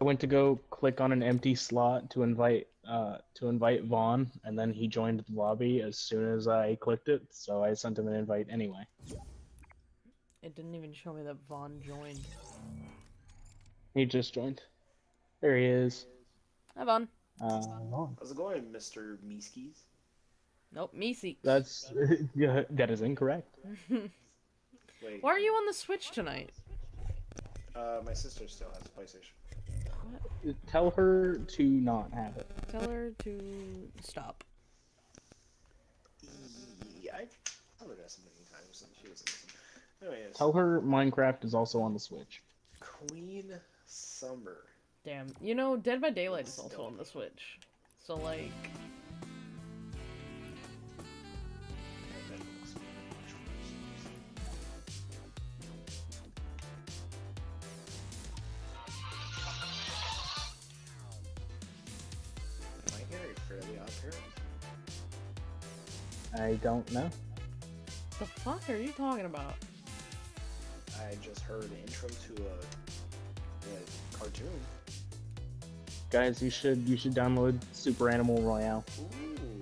I went to go click on an empty slot to invite uh, to invite Vaughn, and then he joined the lobby as soon as I clicked it. So I sent him an invite anyway. It didn't even show me that Vaughn joined. He just joined. There he is. Hi, Vaughn. Uh, Vaughn. How's it going, Mr. Meeskies? Nope, me seeks. That's yeah, that is incorrect. Wait, Why are you on the Switch tonight? uh, my sister still has a PlayStation. Tell her to not have it. Tell her to stop. Yeah, I told her that so many times and she doesn't listen. Anyways, Tell her Minecraft is also on the Switch. Queen Summer. Damn. You know, Dead by Daylight is also on the Switch. So, like, don't know. the fuck are you talking about? I just heard an intro to a, a cartoon. Guys, you should you should download Super Animal Royale. Ooh.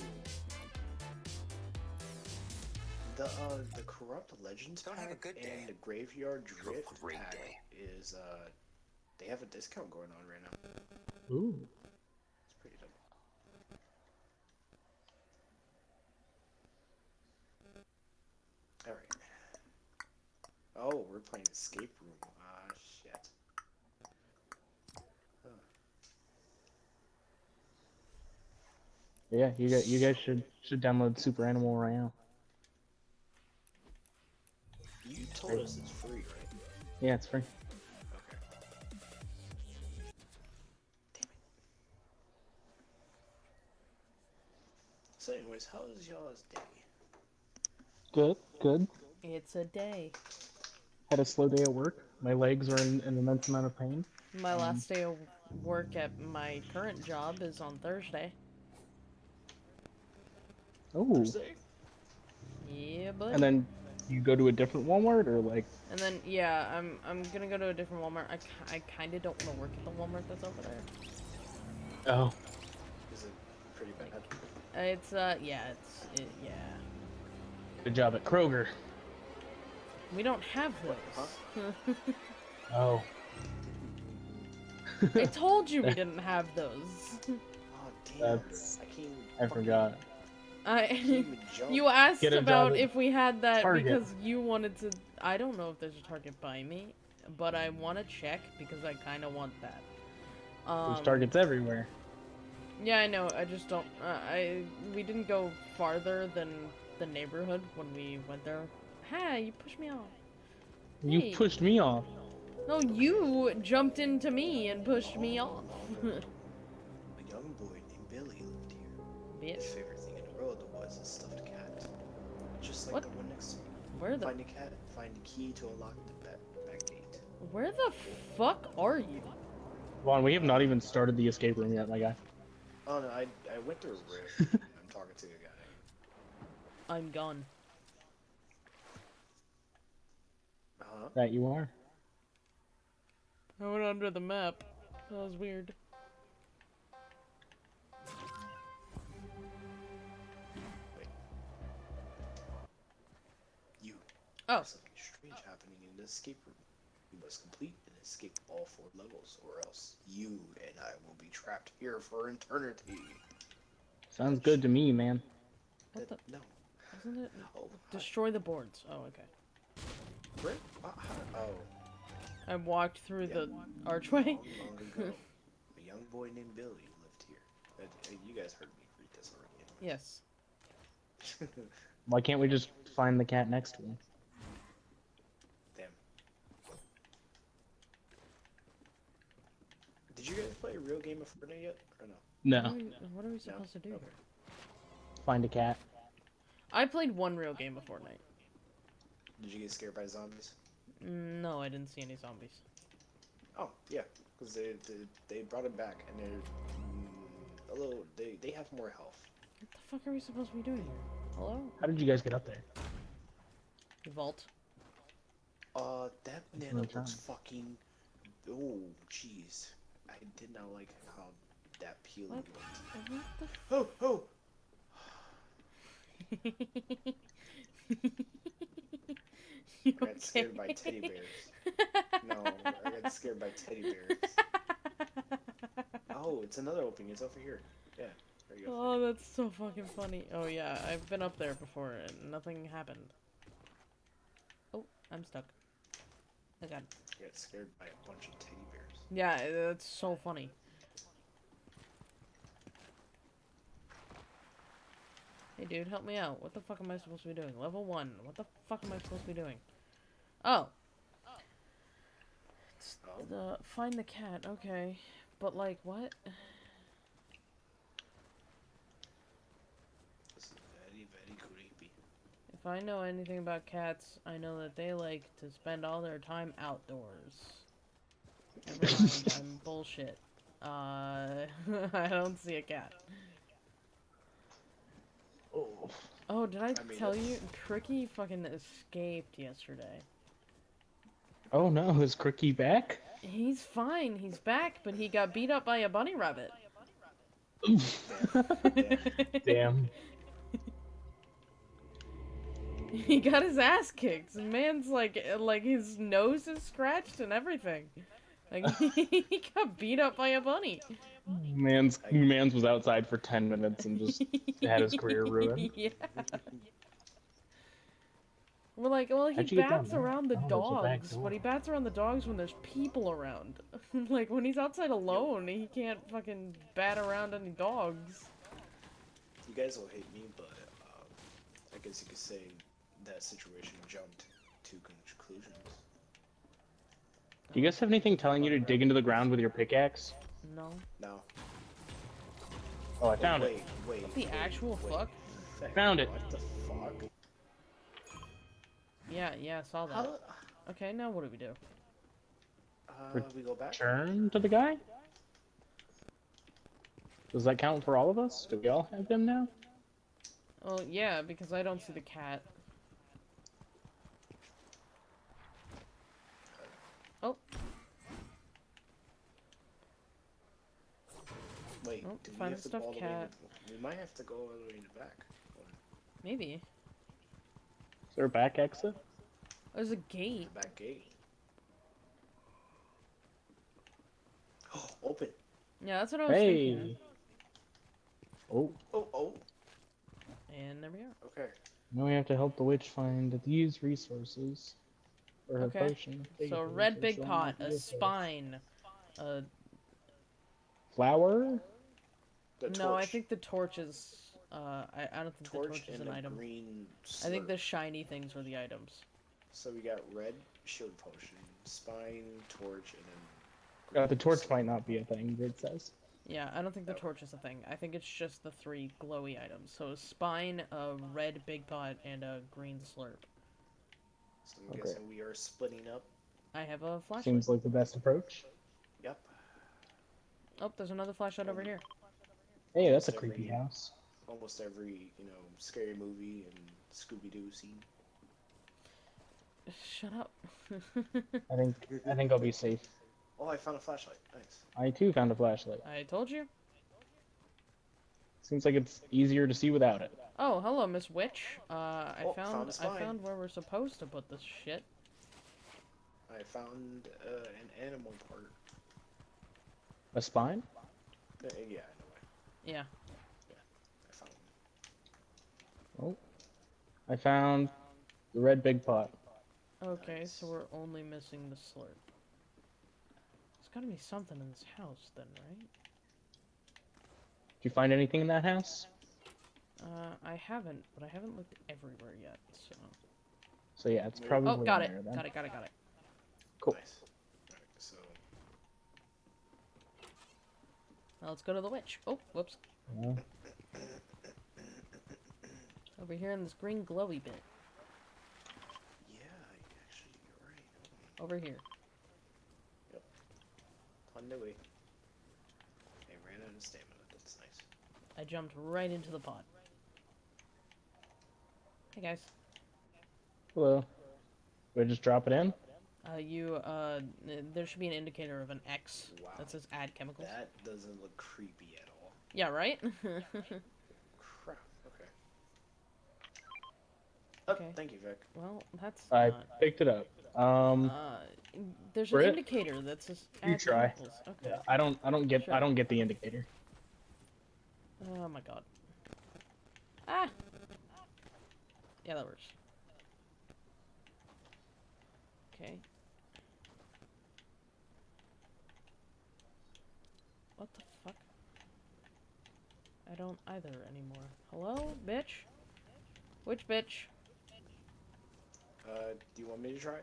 The uh the corrupt legends Don't have a pack good day. and the graveyard drift great pack day. is uh they have a discount going on right now. Ooh. It's pretty dope. All right. Oh, we're playing escape room. Ah shit. Yeah, you guys, you guys should should download Super Animal Royale. You told us it's free, right? Yeah, it's free. Okay. Damn it. So, anyways, how was y'all's day? Good, good. It's a day. Had a slow day at work. My legs are in an immense amount of pain. My Um, last day of work at my current job is on Thursday. Oh. Thursday? Yeah, but And then you go to a different Walmart or like and then yeah, I'm I'm gonna go to a different Walmart. I, I kind of don't want to work at the Walmart that's over there. oh Is it pretty bad? Uh, It's uh yeah, it's it, yeah. good job at Kroger. We don't have those. Oh. I told you we didn't have those. Oh, damn. That's- I can't I fucking- forgot. I can't even jump. you asked Get a job about if we had that Target. because you wanted to. I don't know if there's a Target by me, but I want to check because I kind of want that. Um, There's targets everywhere. Yeah, I know. I just don't. Uh, I we didn't go farther than the neighborhood when we went there. Hey, you pushed me off. You Hey. pushed me off. No, you jumped into me and pushed me off. A young boy named Billy lived here. His favorite thing in the world was a stuffed cat. Just like What? the one next to me. where the Find a cat, find a key to unlock the back, back gate. where the fuck are you? Vaughn, we have not even started the escape room yet, my guy. Oh no, I, I went through a rift. I'm talking to a guy. I'm gone. Uh-huh. That you are. I went under the map. That was weird. You. Oh. Something strange happening in the escape room. You must complete and escape all four levels, or else you and I will be trapped here for eternity. Sounds good to me, man. What That- the? No. Isn't it? Oh, Destroy the boards. Oh, okay. Where? Uh, how- oh. I walked through the Yeah. archway. Long, long ago, a young boy named Billy lived here. Uh, uh, you guys heard me read this already. Yes. Why can't we just find the cat next to him? Damn. Did you guys play a real game of Fortnite yet? Or no? No. What are we, what are we supposed to do? Okay. Find a cat. I played one real game of Fortnite. Did you get scared by zombies? No, I didn't see any zombies. Oh, yeah. Because they, they, they brought it back and they're mm, a little. They, they have more health. What the fuck are we supposed to be doing here? Hello? How did you guys get up there? Vault. Uh, that That's nano what I'm looks fucking. Oh, jeez. I did not like how that peeling What? looked. What the Oh, oh! You I got scared by teddy bears. No, I got scared by teddy bears. Oh, it's another opening. It's over here. Yeah, you. Oh, that's so fucking funny. Oh yeah, I've been up there before and nothing happened. Oh, I'm stuck. Oh, I got. I got scared by a bunch of teddy bears. Yeah, that's so funny. Hey dude, help me out. What the fuck am I supposed to be doing? Level 1. What the fuck am I supposed to be doing? Oh. Oh. the find the cat. Okay. But like what? This is very, very creepy. If I know anything about cats, I know that they like to spend all their time outdoors. Never mind, I'm bullshit. Uh, I don't see a cat. Oh. Oh, did I, I mean, tell you? Cricky fucking escaped yesterday. Oh no, is Cricky back? He's fine, he's back, but he got beat up by a bunny rabbit. Yeah. Damn. he got his ass kicked. The man's like, like his nose is scratched and everything. Like he got beat up by a bunny. Man's man's was outside for ten minutes and just had his career ruined. yeah. We're like, well, he How'd you get down bats there? around the Oh, there's a back dogs, but he bats around the dogs when there's people around. like when he's outside alone, he can't fucking bat around any dogs. You guys will hate me, but um, I guess you could say that situation jumped to conclusions. Do you guys have anything telling you to dig into the ground with your pickaxe? No. No. Oh, I found wait, it. wait, What the wait, actual wait. fuck? Fuck, Found it. What the fuck? Yeah, yeah, I saw that. How? Okay, now what do we do? Uh, we go back. Turn to the guy? Does that count for all of us? Do we all have them now? Well, yeah, because I don't see the cat. Oh, Wait, Oh, do we find have the to go stuffed all the way? cat. In the, we might have to go all the way in the back. maybe. Is there a back exit? There's a gate. The back gate. Oh, open. Yeah, that's what I was thinking. Hey! Oh, Oh, oh. And there we are. Okay. now we have to help the witch find these resources. For her Okay. potion. So, Big red big pot, a resource. spine, a Flower? The No, I think the torch is. Uh, I, I don't think torch the torch is an item. green. I think the shiny things were the items. So we got red shield potion, spine, torch, and then. Uh, the torch slurp. might not be a thing, it says. Yeah, I don't think the Oh. torch is a thing. I think it's just the three glowy items. So a spine, a red big pot, and a green slurp. So I'm Okay. guessing we are splitting up. I have a flashlight. Seems like the best approach. Yep. Oh, there's another flashlight over here. Hey, that's a creepy house. Almost every you know scary movie and Scooby Doo scene. Shut up. I think I think I'll be safe. Oh, I found a flashlight. Nice. I too found a flashlight. I told you. Seems like it's easier to see without it. Oh, hello, Miss Witch. Uh, I Oh, found, found a I spine. found where we're supposed to put this shit. I found uh, an animal part. A spine? Uh, yeah, I know. Yeah. I found one. I found the red big pot. Okay, so we're only missing the slurp. There's gotta be something in this house then, right? Did you find anything in that house? Uh, I haven't, but I haven't looked everywhere yet, so... So yeah, it's probably Oh, got it. there then. Got it, got it, got it. Cool. Nice. Alright, so Now let's go to the witch. Oh, whoops. Yeah. Over here in this green glowy bit. yeah, actually, you're right. Over here. On the way. I ran out of stamina. That's nice. I jumped right into the pot. Hey guys. Hello. We just drop it in? Uh, you, uh, there should be an indicator of an X Wow. that says add chemicals. That doesn't look creepy at all. Yeah, right? Crap. Okay. Oh, Okay. thank you, Vic. well, that's I not... picked it up. Um, Uh, there's an Brit? indicator that's. says You try. Okay. yeah, I don't, I don't get, Sure. I don't get the indicator. Oh my god. Ah! Yeah, that works. Okay. What the fuck? I don't either anymore. Hello, bitch? Which bitch? Uh, do you want me to try?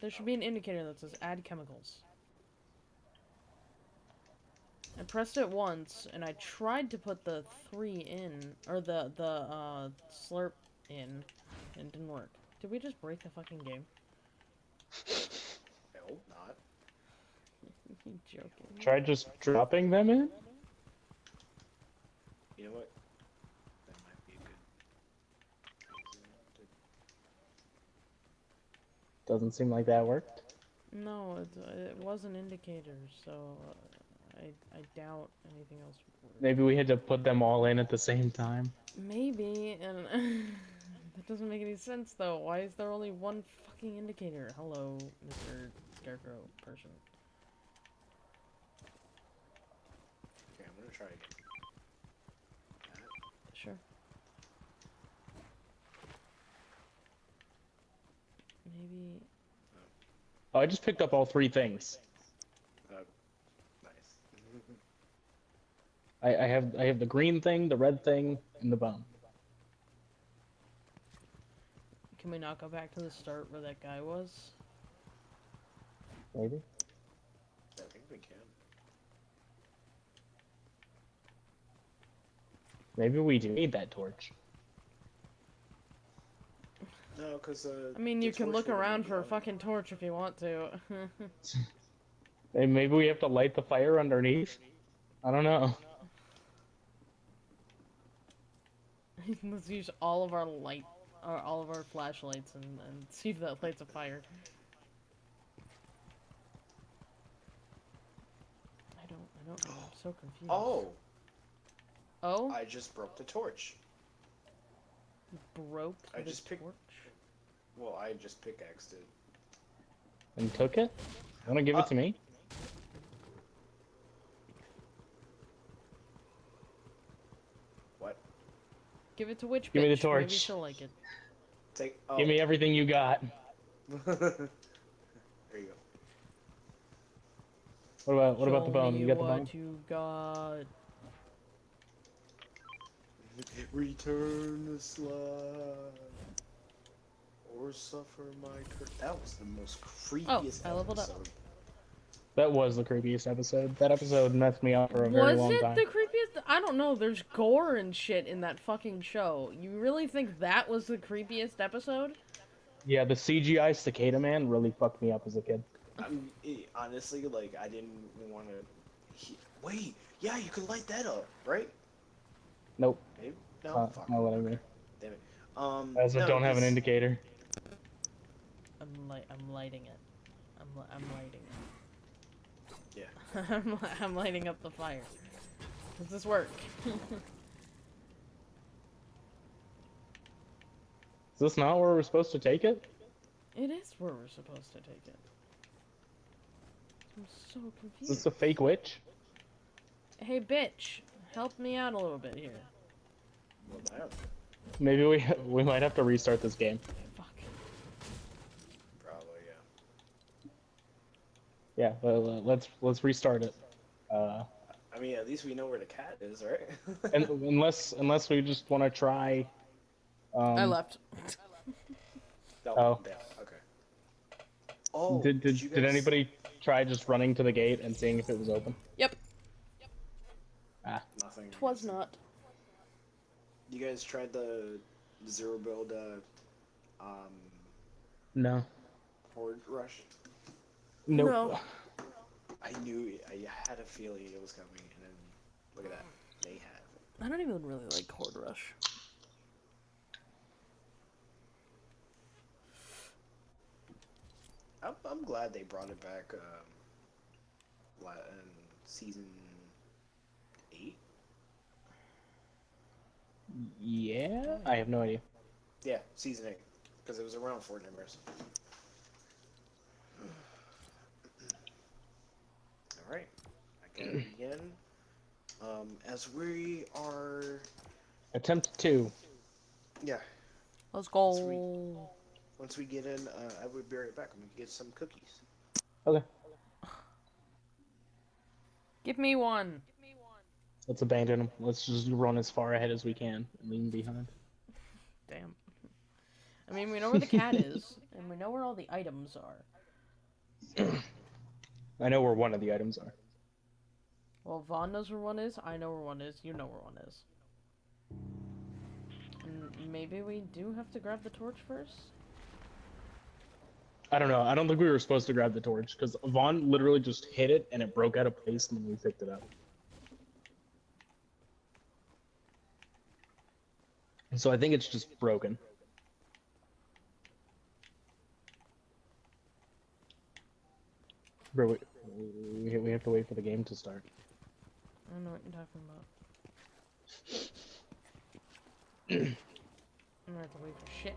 There should be an indicator that says add chemicals. I pressed it once, and I tried to put the three in, or the, the, uh, slurp in, and it didn't work. Did we just break the fucking game? I hope not. You joking? Try just dropping them in. You know what? That might be a good. Doesn't seem like that worked. No, it, it was an indicator, so uh, I, I doubt anything else would work. Maybe we had to put them all in at the same time. Maybe, and that doesn't make any sense though. Why is there only one fucking indicator? Hello, Mr. Scarecrow person. Okay, I'm gonna try again. That, Sure. Maybe. Oh, I just picked up all three things. nice. I, I have, I have the green thing, the red thing, and the bone. Can we not go back to the start where that guy was? Maybe. I think we can. Maybe we do need that torch. No, cause uh. I mean, you can look around for a fucking torch if you want to. And maybe we have to light the fire underneath. I don't know. Let's use all of our light, or all of our flashlights, and, and see if that lights a fire. I don't, I don't know. I'm so confused. Oh, Oh, I just broke the torch. you broke I the just picked- torch. Well, I just pickaxed it. And took it? Want to give Uh, it to me? What? Give it to which Give me the bitch? Maybe torch. she'll like it. Take. Oh. Give me everything you got. there you go. What about what about the bone? You got the what bone? you got. Return the slide. Or suffer my cur- That was the most creepiest Oh, I leveled up. episode. That was the creepiest episode. That episode messed me up for a very Was long it time. the creepiest? I don't know. There's gore and shit in that fucking show. You really think that was the creepiest episode? Yeah, the CGI cicada man really fucked me up as a kid. I'm, eh, honestly, like, I didn't want to. Wait, yeah, you can light that up, right? Nope, Maybe? No, uh, fuck. not what I. Damn it. Um, I also no, don't have an indicator. I'm light. I'm lighting it. I'm li- I'm lighting it. Yeah. I'm li- I'm lighting up the fire. Does this work? Is this not where we're supposed to take it? it is where we're supposed to take it. I'm so confused. Is this a fake witch? Hey, bitch, help me out a little bit here. Well, I don't- Maybe we we might have to restart this game. Fuck. Probably, yeah. Yeah, well, uh, let's let's restart it. Uh, I mean, at least we know where the cat is, right? and unless unless we just want to try. Um, I left. No, Oh. damn, okay. Oh, Did did, you did guys- anybody try just running to the gate and seeing if it was open? Yep. Yep. Ah. Nothing. Twas not. You guys tried the zero build, uh, um, No. horde rush? Nope. No. I knew. I had a feeling it was coming, and then look at that. They have. I don't even really like Horde Rush. I'm, I'm glad they brought it back um, la- in season eight. Yeah, I have no idea. Yeah, season eight, because it was around Fortnite. All right, I can begin. Um, as we are, Attempt two. yeah, Let's go. Sweet. once we get in, uh, I would be right back. I'm gonna get some cookies. Okay, Give me one. Give me one. let's abandon them. Let's just run as far ahead as we can and leave 'em behind. Damn. I mean, we know where the cat is, and we know where all the items are. I know where one of the items are. Well, Vaughn knows where one is. I know where one is. You know where one is. And maybe we do have to grab the torch first. I don't know. I don't think we were supposed to grab the torch because Vaughn literally just hit it and it broke out of place when we picked it up. So I think it's just broken. Bro, we, we, we have to wait for the game to start. I don't know what you're talking about. I'm gonna have to wait for shit.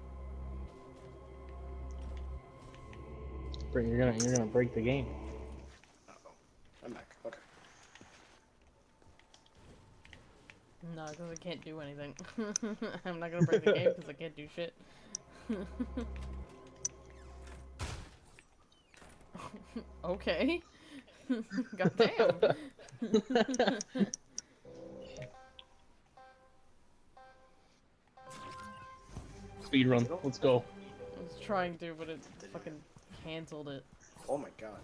Bro, you're gonna you're gonna break the game. Uh oh, I'm back. Okay. No, because I can't do anything. I'm not gonna break the game because I can't do shit. okay. Goddamn. Speed run. Let's go. I was trying to, but it fucking canceled it. Oh my god.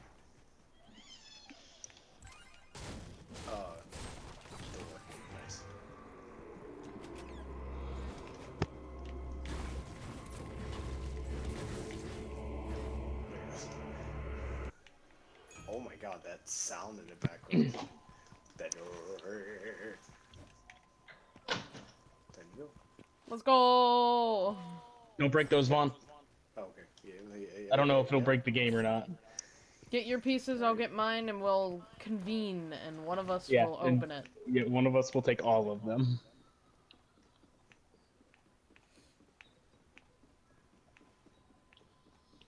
Sound in the background. that. There you go. Let's go. Don't break those, Vaughn. Oh, okay. Yeah, yeah, yeah, I don't know if it'll yeah. break the game or not. Get your pieces, I'll get mine, and we'll convene, and one of us Yeah, will open it. Yeah, one of us will take all of them.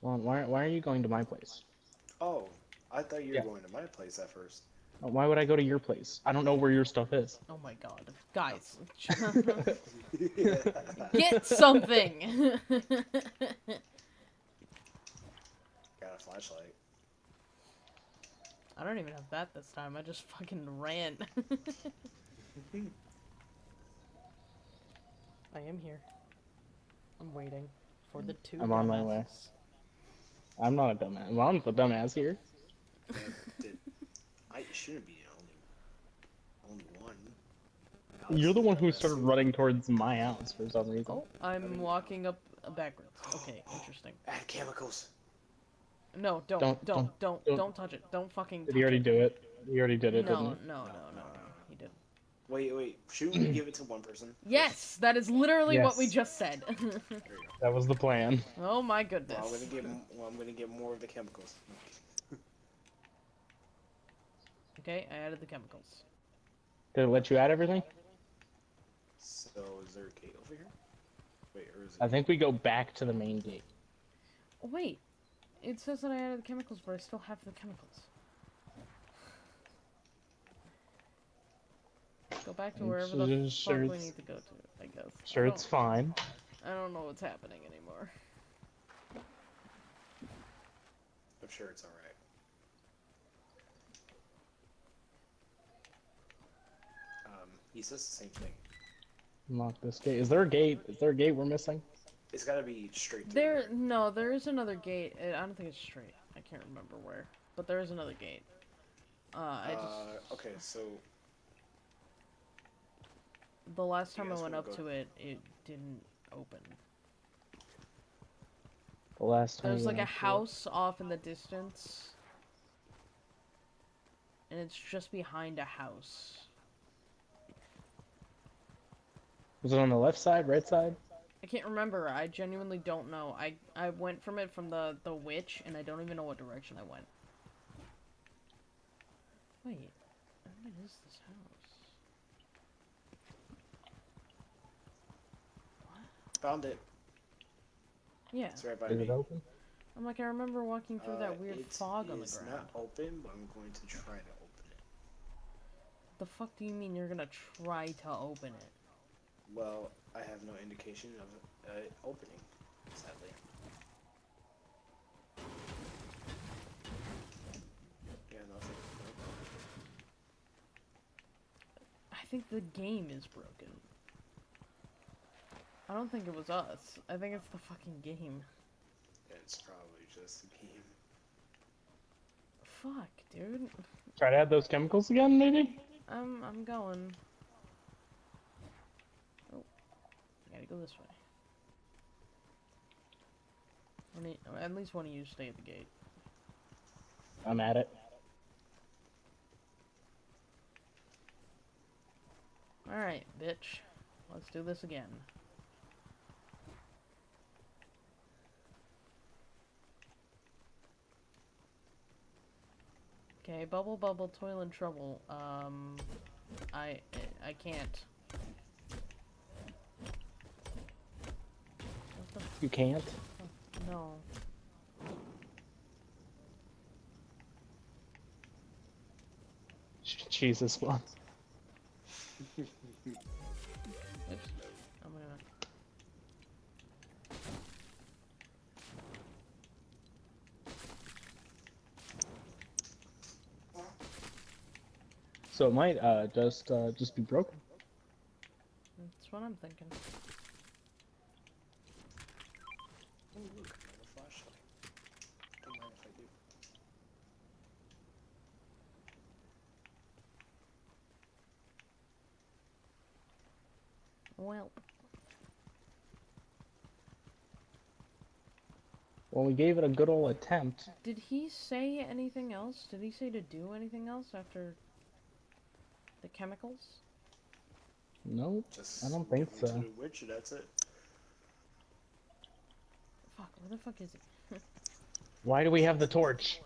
Vaughn, why why are you going to my place? Oh, I thought you were Yeah. going to my place at first. Uh, Why would I go to your place? I don't know where your stuff is. Oh my god. Guys. get something! Got a flashlight. I don't even have that this time, I just fucking ran. I am here. I'm waiting for the two I'm on my way. I'm not a dumbass. Vaughn's the dumbass here. Damn, did, I shouldn't be the only only one. You're the one who started running towards my house for some reason. Oh, I'm walking up uh, backwards. Okay, interesting. Add chemicals. No, don't, Don't- don't, don't, don't, don't- don't, touch it. Don't fucking. Did touch he already it. do it? He already did it, No, didn't no, he? no, no, no, He did. Wait, wait. Shouldn't we give it to one person? Yes, that is literally what we just said. There you go. That was the plan. oh my goodness. Well, I'm gonna get. Well, I'm gonna get more of the chemicals. Okay, I added the chemicals. Did it let you add everything? So is there a gate over here? Wait, or is it? I think we go back to the main gate. Oh, wait, it says that I added the chemicals, but I still have the chemicals. Go back to I'm wherever the sure fuck we need to go to. I guess. Sure, don't- it's fine. I don't know what's happening anymore. I'm sure it's all right. Um, he says the same thing. Unlock this gate. Is there a gate? Is there a gate we're missing? It's gotta be straight through. There, no, there is another gate. I I don't think it's straight. I can't remember where, but there is another gate. Uh, I just Uh, okay, so the last time I went up go- to it, it didn't open. The last time. There's like a went to it. house off in the distance, and it's just behind a house. Was it on the left side, right side? I can't remember. I genuinely don't know. I I went from it from the the witch, and I don't even know what direction I went. Wait, what is this house? Found it. Yeah, It's right by Is me. it open? I'm like I remember walking through Uh, that weird fog on the is It's not open, but I'm going to try to open it. The fuck do you mean you're gonna try to open it? Well, I have no indication of uh, opening, sadly. Yeah, nothing. I think the game is broken. I don't think it was us. I think it's the fucking game. It's probably just the game. Fuck, dude. Try to add those chemicals again, maybe? I'm I'm going. Oh, I gotta go this way. At least one of you stay at the gate. I'm at it. All right, bitch. Let's do this again. Okay, bubble bubble toil and trouble. Um, I I can't. What the You can't. no? Jesus, one. I'm gonna. So it might uh just uh just be broken. That's what I'm thinking. Oh, look, another flashlight. Don't mind if I do. Well, Well, we gave it a good old attempt. did he say anything else? Did he say to do anything else after the chemicals? Nope. Just I don't think leave it to so. witch, that's it. Fuck, where the fuck is it? Why do we have the torch?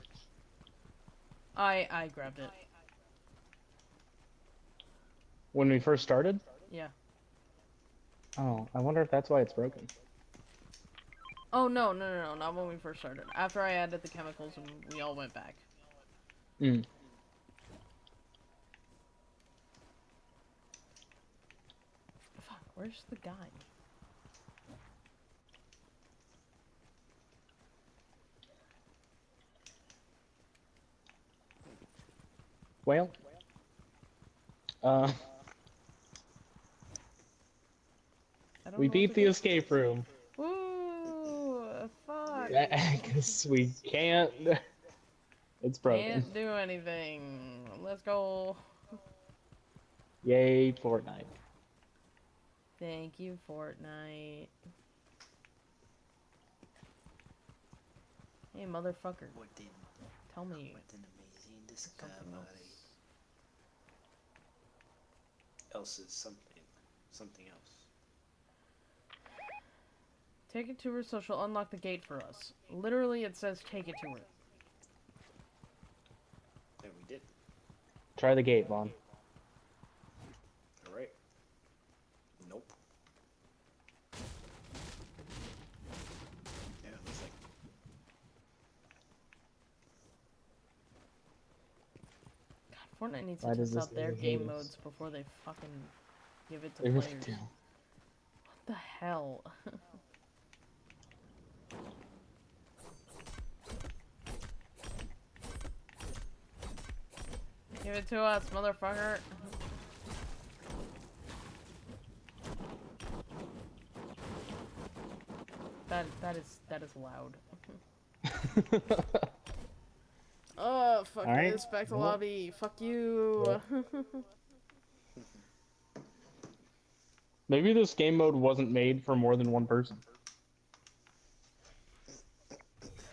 I I grabbed it. When we first started? Yeah. Oh, I wonder if that's why it's broken. Oh no no no no! Not when we first started. After I added the chemicals and we all went back. Mm. Fuck, where's the guy? Well. Uh, we beat the escape room. do. Woo! Fuck! Because we can't. It's broken. Can't do anything. Let's go. Yay, Fortnite. Thank you, Fortnite. Hey, motherfucker. What did Tell me what an amazing discovery. Else. Else is something something else. Take it to her so she'll unlock the gate for us. Literally, it says take it to her. And we did. Try the gate, Vaughn. Alright. Nope. Yeah, looks like God, Fortnite needs to Why does test out their game modes before they fucking give it to They really players. do. What the hell? Give it to us, motherfucker. That that is that is loud. Oh fuck Alright, this, back to well- lobby. Fuck you. Maybe this game mode wasn't made for more than one person.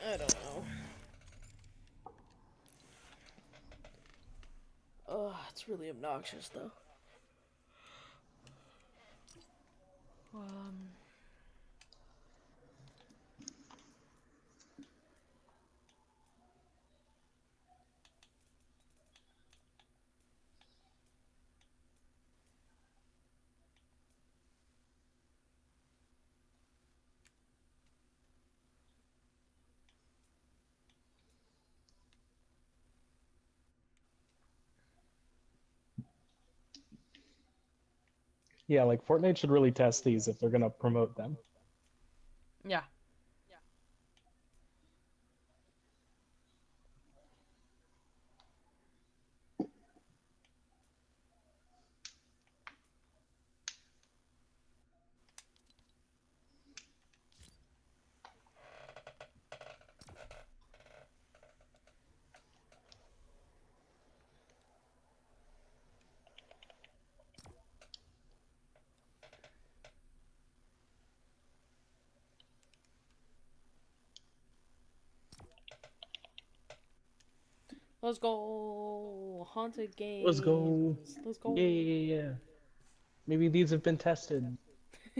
I don't know. Oh, it's really obnoxious though. Um. Yeah, like Fortnite should really test these if they're gonna promote them. Yeah. Let's go. Haunted games. Let's go. Let's go. Yeah, yeah, yeah. Maybe these have been tested.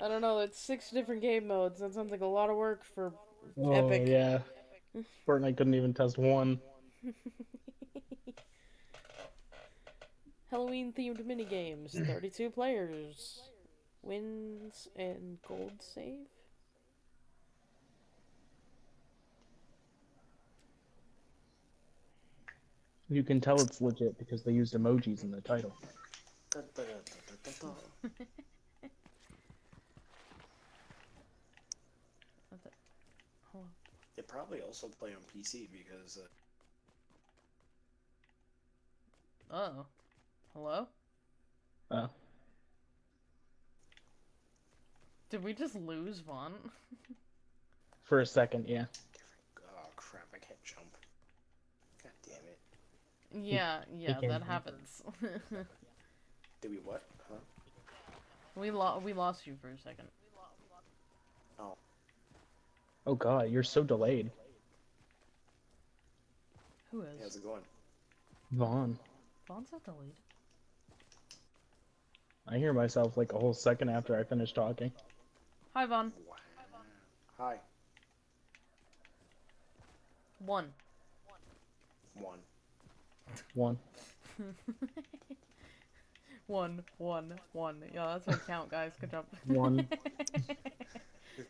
I don't know. It's six different game modes. That sounds like a lot of work for Oh Epic. yeah. Fortnite couldn't even test one. Halloween themed mini games. 32 players. Wins and gold save. You can tell it's legit because they used emojis in the title. They probably also play on PC because uh, Uh-oh. Hello? Oh. Did we just lose Vaughn? For a second, yeah. oh crap, I can't jump. God damn it. Yeah, yeah, that do happens. Did we what? Huh? we lo- we lost you for a second. Oh, Oh god, you're so delayed. Who hey, how's it going? Vaughn. Vaughn's not delayed. I hear myself like a whole second after I finish talking. Hi, Vaughn. Wow. Hi. One. One. One. one, one, one. Yeah, that's my count, guys. Good job. One.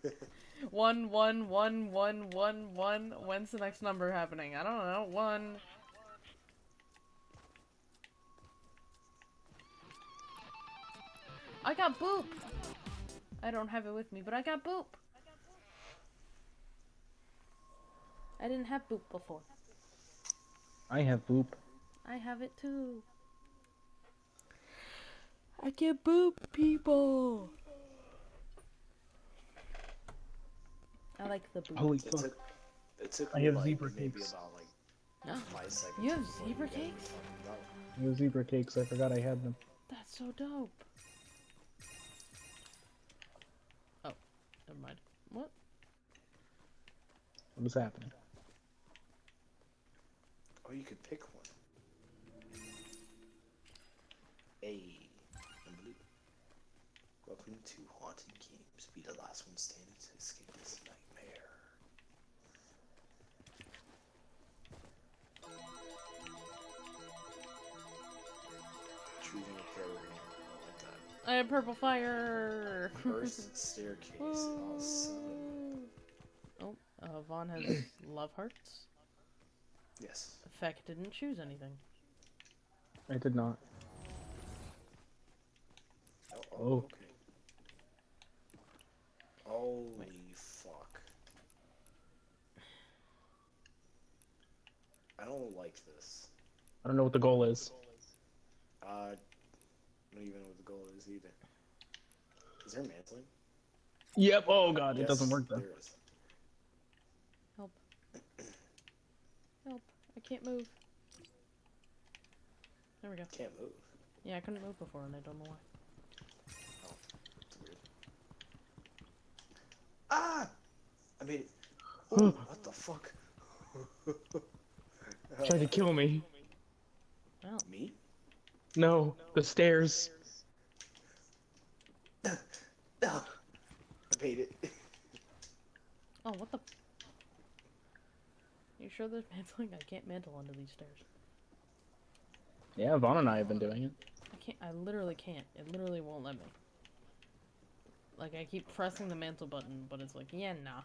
one, one, one, one, one, one. When's the next number happening? I don't know. One. I got boop. I don't have it with me, but I got boop. I didn't have boop before. I have boop. I have it too. I can boop people. I like the boop. Holy It fuck. took, it took I have like zebra maybe cakes. about like No. You have zebra cakes? fucking up. Those zebra cakes, I forgot I had them. That's so dope. Oh, never mind. What? What is happening? Oh, you could pick Hey, I'm blue. Welcome to Haunted Games. Be the last one standing to escape this nightmare. Choosing a program. My god. I have purple fire. First staircase. Oh, son. oh, uh, Vaughn has love hearts. Yes. Feck didn't choose anything. I did not. Oh, okay. Holy fuck. I don't like this. I don't know what the goal is. Uh, I don't even know what the goal is either. Is there mantling? Yep. Oh god, it doesn't work though. There is. Help. Help. I can't move. There we go. Can't move. Yeah, I couldn't move before and I don't know why. It's weird. Ah! I made it. Oh, what the fuck? Tried to kill me. Well, Me? No, the stairs. I made it. Oh, what the? You sure there's mantling? I can't mantle under these stairs. Yeah, Vaughn and I have been doing it. I can't. I literally can't. It literally won't let me. Like I keep pressing the mantle button, but it's like, yeah, nah.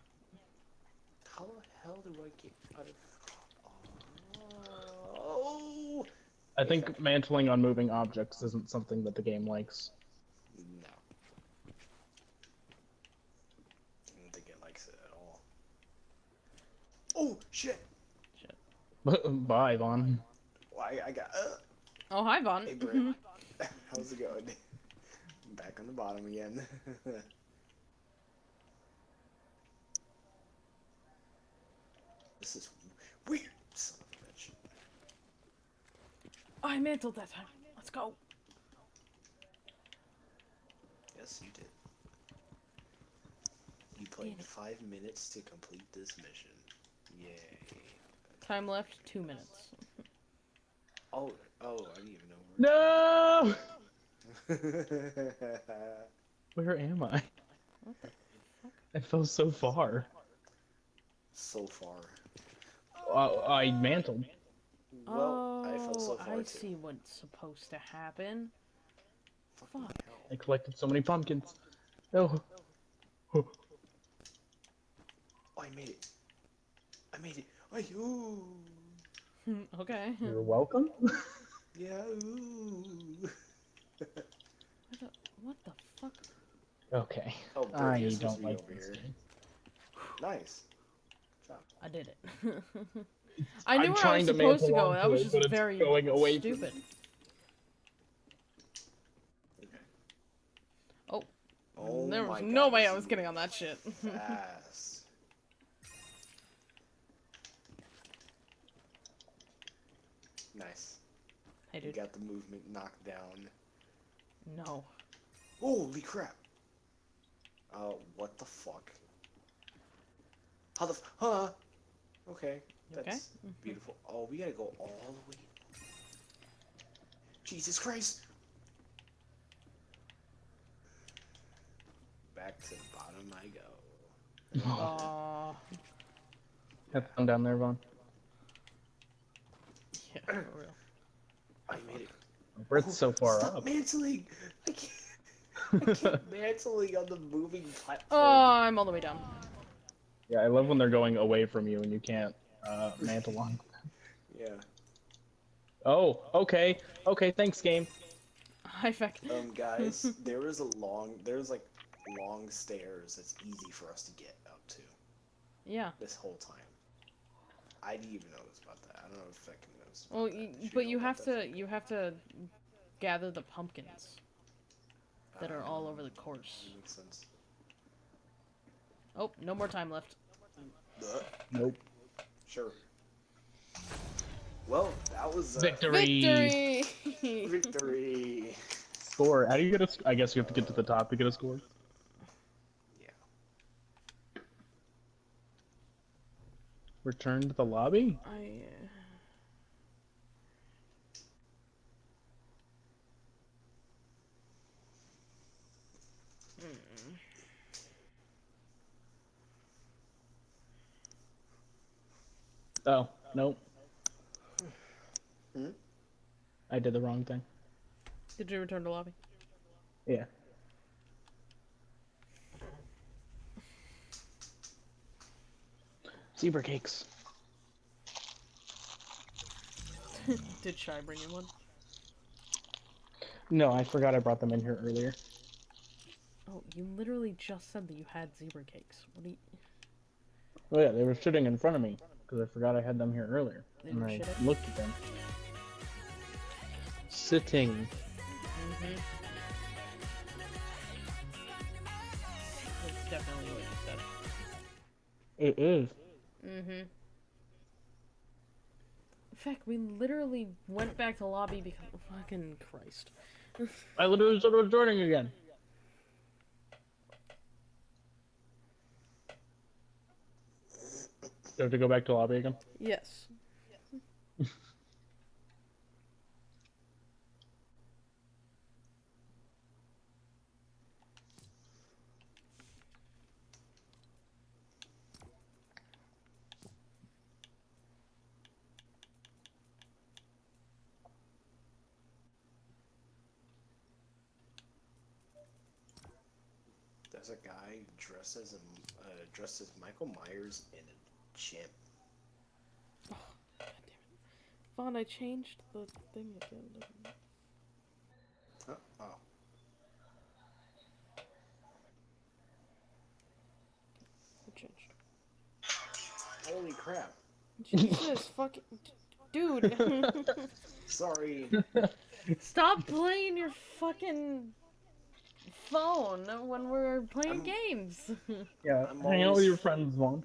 How the hell do I get out of? Oh I think mantling on moving objects isn't something that the game likes. no! I don't think it likes it at all. Oh shit! Shit. Bye, Vaughn. Why I got? Uh, Oh, hi, Vaughn. hey, Brent. How's it going? Back on the bottom again. this is weird. Son of a bitch. I mantled that time. Let's go. Yes, you did. You played Damn five minutes to complete this mission. Yay. Time left two minutes. Oh, oh, I didn't even know. No! Where... Where am I? What the? I fell so far. so far. Uh, I mantled. Well, I fell so Oh, far I too. see what's supposed to happen. Fuck. I collected so many pumpkins. Oh. Oh. Oh, I made it. I made it. I, ooh. okay. You're welcome. Yeah, ooh. What the, what the fuck? Okay. Oh, I Bridget's don't like over here. game. Nice. I did it. I knew I'm where I was to supposed to mantle go. That was just but very going away stupid. Okay. Oh. Oh there my was God, no way I was getting on that shit. Fast. nice. hey, You got the movement knocked down. No. Holy crap! Uh, what the fuck? How the f- huh? Okay, You okay? that's beautiful. Oh, we gotta go all the way. Jesus Christ! Back to the bottom I go. Aw. Have fun down there, Vaughn. yeah, for real. I made it. Brett's so far Stop up. mantling! I can't. I keep mantling on the moving platform. Oh, I'm all the way down. yeah, I love when they're going away from you and you can't uh, mantle on. Yeah. Oh, okay. Okay, thanks, game. High fact. Um, guys, there is a long, there's like long stairs that's easy for us to get up to Yeah. this whole time. I didn't even notice about that. I don't know if I can notice. Well, that. y Did but you have to you have to gather the pumpkins that are all over the course. Makes sense. Oh, no more time left. Nope. Sure. Well, that was uh, Victory. Victory! victory. Score. How do you get a? sc- I guess you have to get to the top to get a score. Yeah. Return to the lobby. I. Uh... Oh, nope. Hmm? I did the wrong thing. Did you return to lobby? Yeah. Zebra cakes. Did Shy bring you one? No, I forgot I brought them in here earlier. Oh, you literally just said that you had zebra cakes. What do you? Oh yeah, they were sitting in front of me because I forgot I had them here earlier, They and were I shitting? looked at them. Sitting. Mm-hmm. That's definitely what you said. It is. Mm-hmm. In fact, we literally went back to lobby because fucking Christ. I literally started joining again. Do I have to go back to lobby again? Yes. There's a guy dressed as a, uh, dressed as Michael Myers in a gym. God damn it. Vaughn, I changed the thing again. Huh? Oh, I changed. holy crap! Jesus fucking. Dude! Sorry. Stop playing your fucking phone when we're playing I'm- games. Yeah, I'm hang out with your friends, Vaughn.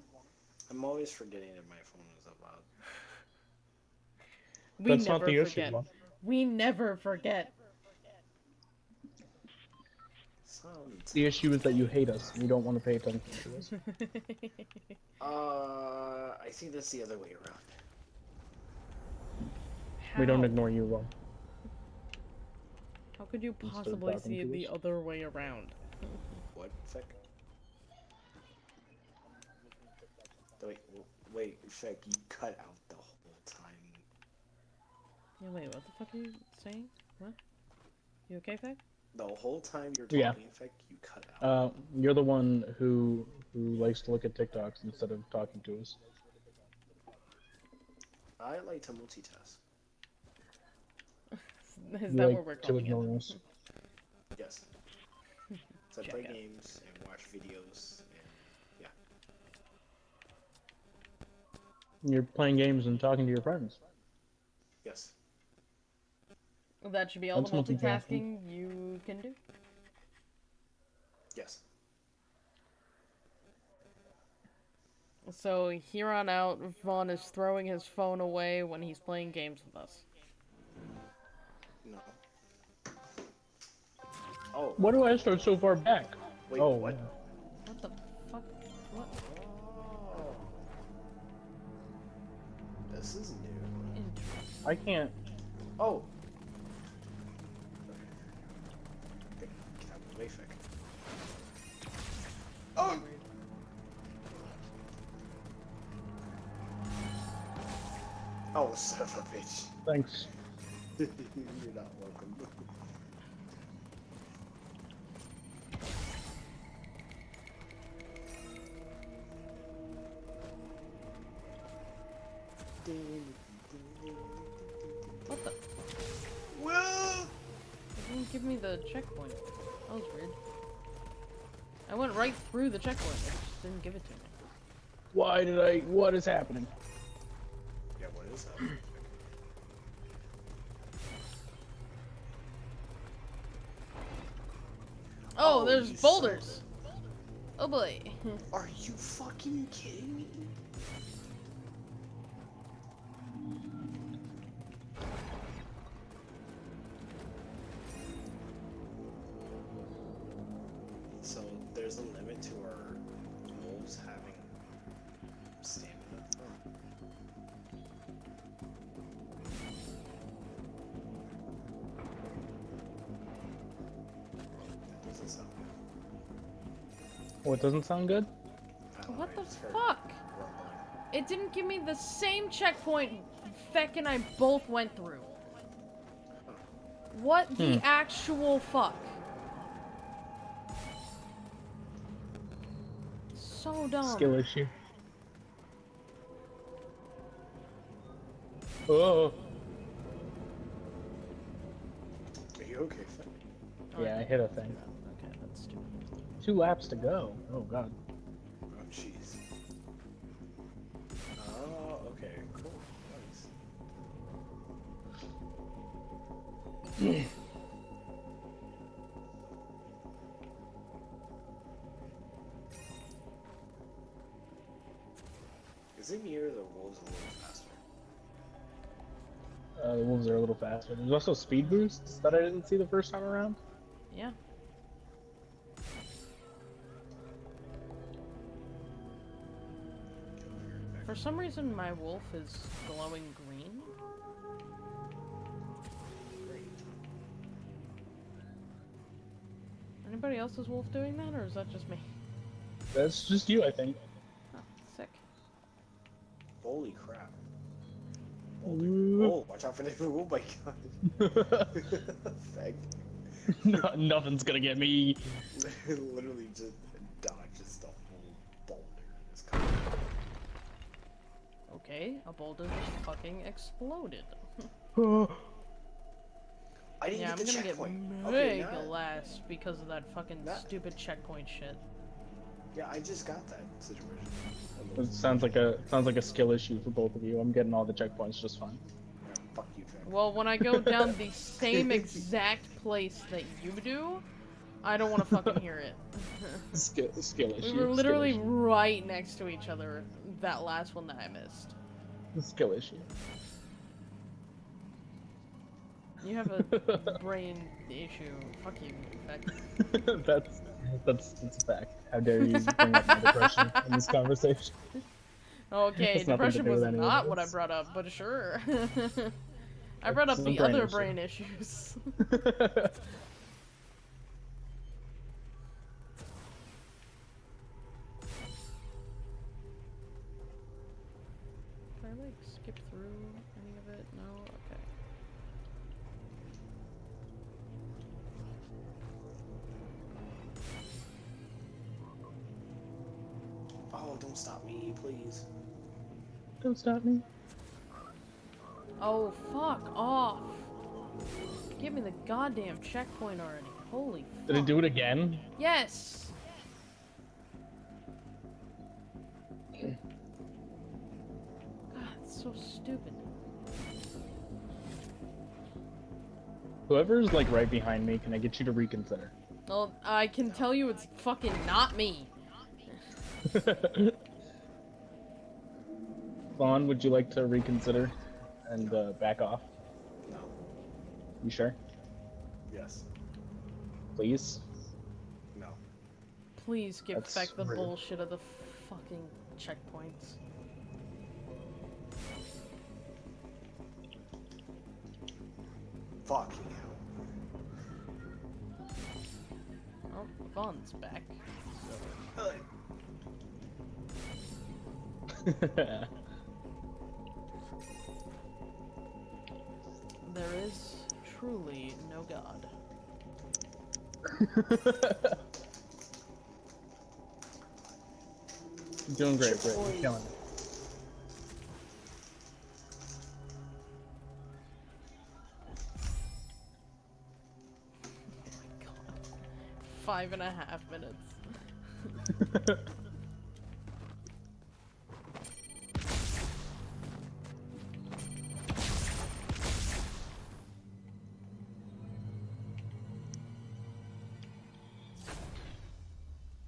I'm always forgetting that my phone is up loud. we That's never not the issue, forget. Vaughn. We never forget. The issue is that you hate us and you don't want to pay attention to us. Uh, I think that's the other way around. We don't ignore you, Vaughn. How could you possibly see it the us. other way around? What? Feck? Wait, w- wait, Feck, you cut out the whole time. Yeah, wait, what the fuck are you saying? What? You okay, Fag? The whole time you're talking, Yeah. Feck, you cut out. Uh, you're the one who who likes to look at TikToks instead of talking to us. I like to multitask. Is You that like what we're to calling it? us. Yes. So I play Jackass. games and watch videos and You're playing games and talking to your friends. yes. That should be all That's the multitasking. multitasking you can do. Yes. So here on out, Vaughn is throwing his phone away when he's playing games with us. No. Oh, Why do I start so far back? wait, oh, what? What I can't. Oh. Okay, Get out of the way, Feck. Oh! Oh, son of a bitch. Thanks. You're not welcome. What give me the checkpoint. That was weird. I went right through the checkpoint. It just didn't give it to me. Why did I? What is happening? yeah, what is that? Oh, Oh, there's you son boulders. Oh boy. Are you fucking kidding me? Doesn't sound good. What the I just heard fuck? It didn't give me the same checkpoint Feck and I both went through. What the Hmm. actual fuck? So dumb. Skill issue. Oh. Are you okay, Finn? Oh, Yeah, I hit a thing. Okay, that's stupid. Two laps to go. Oh god. Oh, jeez. Oh, okay, cool. Nice. Is it me or the wolves a little faster? Uh, the wolves are a little faster. There's also speed boosts that I didn't see the first time around. Yeah. For some reason, my wolf is glowing green. Great. Anybody else's wolf doing that, or is that just me? That's just you, I think. Oh, sick. Holy crap. Ooh. Oh, watch out for the. Oh my god. Feck. no, nothing's gonna get me. Literally just Okay, a boulder just fucking exploded. I didn't Yeah, I'm the gonna get checkpoint. Okay, mega now- last because of that fucking That- stupid checkpoint shit. Yeah, I just got that situation. It sounds like a sounds like a skill issue for both of you. I'm getting all the checkpoints just fine. Yeah, fuck you, Jack. Well, when I go down the same exact place that you do, I don't want to fucking hear it. Skill skill issue. we were skill literally issue. right next to each other. That last one that I missed. skill issue. You have a brain issue. Fuck you. that's that's that's a fact. How dare you bring up my depression in this conversation? Okay, Has nothing to depression was not what I brought up, but sure. I brought up the other issue. brain issues. Don't stop me. Oh, fuck off! Give me the goddamn checkpoint already. Holy Did it do it again? Yes! God, it's so stupid. Whoever's like right behind me, can I get you to reconsider? Well, I can tell you it's fucking not me. Vaughn, would you like to reconsider and uh, back off? No. You sure? Yes. Please. No. Please give That's back the rude. bullshit of the fucking checkpoints. Fucking hell. Oh, Vaughn's back. There is truly no god. You're doing great, Britt. You're killing it. Oh god. Five and a half minutes.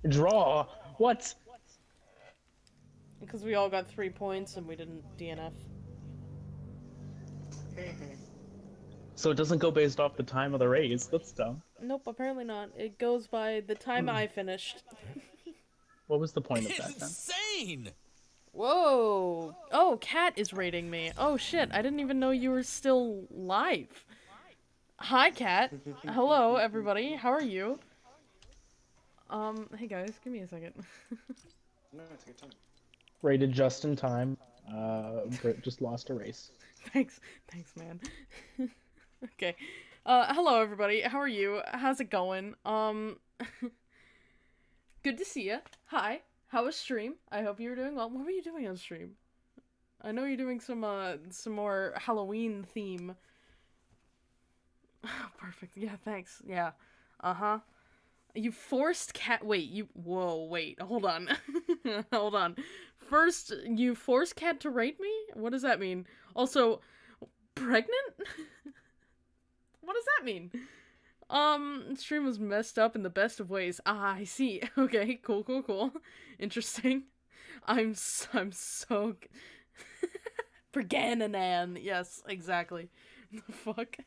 Draw. What? Because we all got three points and we didn't DNF. So it doesn't go based off the time of the race. That's dumb. Nope, apparently not. It goes by the time I hmm. finished. What was the point of that then? Insane! Whoa! Oh, Cat is rating me. Oh shit, I didn't even know you were still live. Hi, Cat. Hello, everybody. How are you? Um, hey guys, give me a second. no, take your time. Rated just in time. Uh, Britt just lost a race. thanks, thanks, man. okay. Uh, hello, everybody. How are you? How's it going? Um, good to see you. Hi. How was stream? I hope you were doing well. What were you doing on stream? I know you're doing some uh some more Halloween theme. Perfect. Yeah, thanks. Yeah. Uh-huh. You forced cat wait, you whoa, wait. Hold on. Hold on. First, you forced cat to rate me? What does that mean? Also, pregnant? what does that mean? Um, stream was messed up in the best of ways. Ah, I see. Okay, cool, cool, cool. Interesting. I'm I'm so Bergananan. Yes, exactly. The fuck.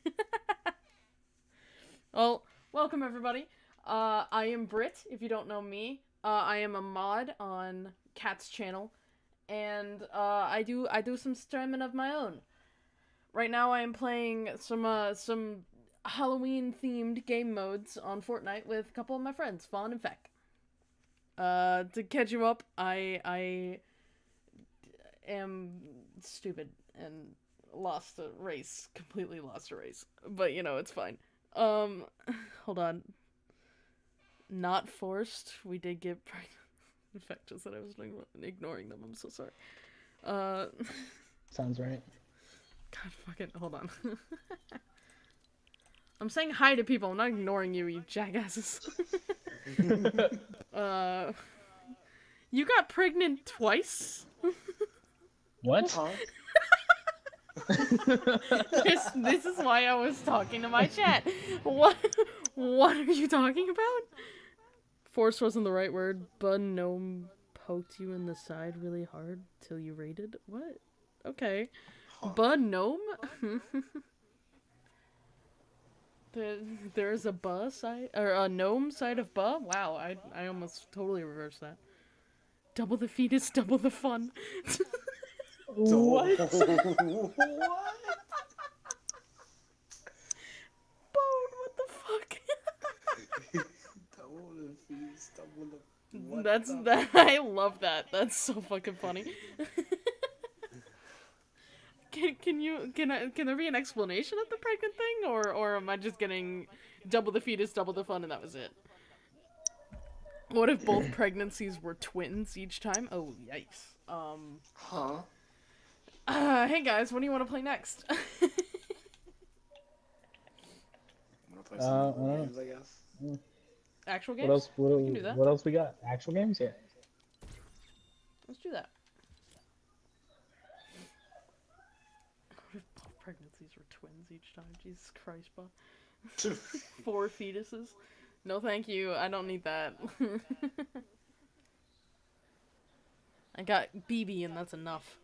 well, welcome everybody. Uh, I am Brit. If you don't know me, uh, I am a mod on Cat's channel, and uh, I do I do some streaming of my own. Right now, I am playing some uh, some Halloween themed game modes on Fortnite with a couple of my friends, Fawn and Feck. Uh, to catch you up, I I am stupid and lost a race, completely lost a race. But you know, it's fine. Um, hold on. Not forced. We did get pregnant. In fact, just that I was ignoring them. I'm so sorry. Uh, Sounds right. God fucking hold on. I'm saying hi to people. I'm not ignoring you, you jackasses. uh, you got pregnant twice. What? This, this is why I was talking to my chat. What? What are you talking about? Force wasn't the right word. Bud gnome poked you in the side really hard till you rated. What? Okay. Huh. Bud gnome. there, there's a buh side or a gnome side of buh. Wow, I I almost totally reversed that. Double the fetus, double the fun. What? what? Bone, what the fuck? Double the fees, double the. What That's the- that. I love that. That's so fucking funny. can can you can I can there be an explanation of the pregnant thing, or or am I just getting double the fetus, double the fun, and that was it? What if both pregnancies were twins each time? Oh yikes. Um. Huh? Uh, hey guys, what do you want to play next? Wanna play Uh, some I mobile don't know. games, I guess? Actual What games? else? What, We that. what else we got? Actual games? Yeah. Let's do that. What if both pregnancies were twins each time? Jesus Christ, Bob. Four fetuses? No, thank you. I don't need that. I got BB, and that's enough.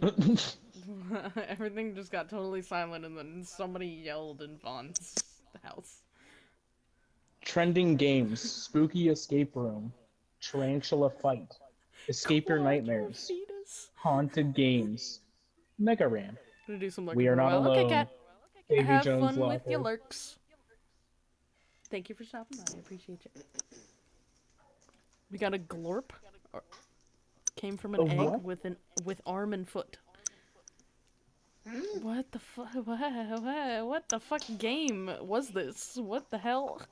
Everything just got totally silent, and then somebody yelled in Vaughn's house. Trending games: Spooky Escape Room, Tarantula Fight, Escape Your Nightmares. Haunted Games, Mega gonna do some lurking We Are Not. Okay, Alone. Davy Have Jones fun with your lurks. Thank you for stopping by. I appreciate you. We got a glorp. Came from an A egg what? with an with arm and foot. What the fuck? What, what, what the fuck game was this? What the hell?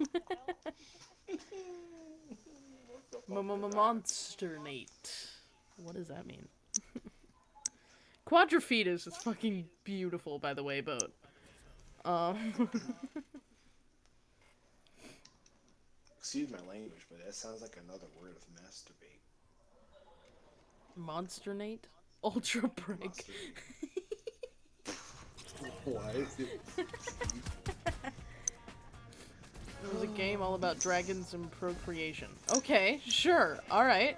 Monster Nate. What does that mean? Quadrifetus is fucking beautiful, by the way, boat. Um, Excuse my language, but that sounds like another word of masturbate. Monster Nate? Ultra Break. Masturbate. Why it? It was a game all about dragons and procreation. Okay, sure, alright.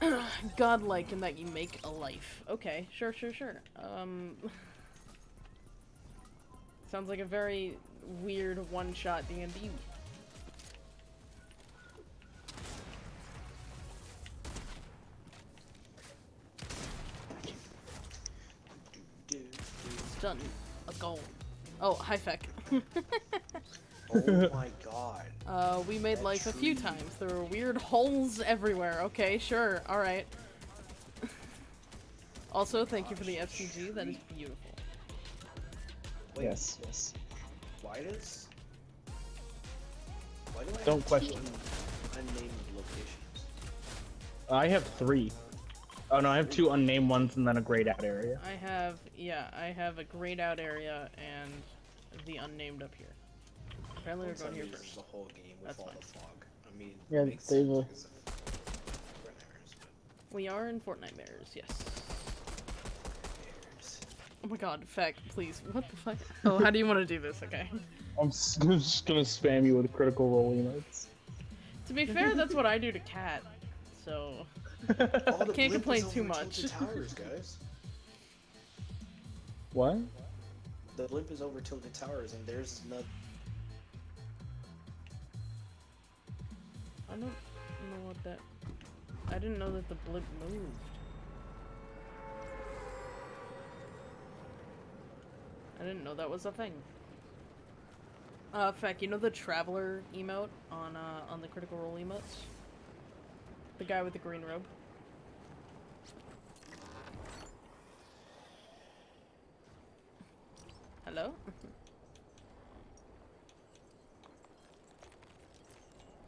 Godlike in that you make a life. Okay, sure, sure, sure. Um. Sounds like a very weird one-shot D&D. Do, do, Done. A goal. Oh, hi feck. Oh my god. uh, we made That life a few times. There were weird holes everywhere. Okay, sure, alright. also, thank you for the FCG. That is beautiful. Wait, Yes, yes. Why does? Why do I Don't have question. unnamed locations? I have three. Oh no, I have two unnamed ones and then a grayed out area. I have, yeah, I have a grayed out area and the unnamed up here. Apparently, we're going here first. The whole game with That's all fine. the fog. I mean, Yeah, it makes they've, sense because of Red Arrows, but We are in Fortnitemares, yes. Bears. Oh my god, feck, please. What the fuck? Oh, how do you want to do this? Okay. I'm just gonna spam you with critical role emotes. To be fair, that's what I do to Cat. So, the Can't complain too much. Tilted Towers, guys. what? The blimp is over Tilted Towers, and there's no. I don't know what that. I didn't know that the blimp moved. I didn't know that was a thing. Uh, Feck, you know the traveler emote on uh on the critical role emotes? The guy with the green robe. Hello?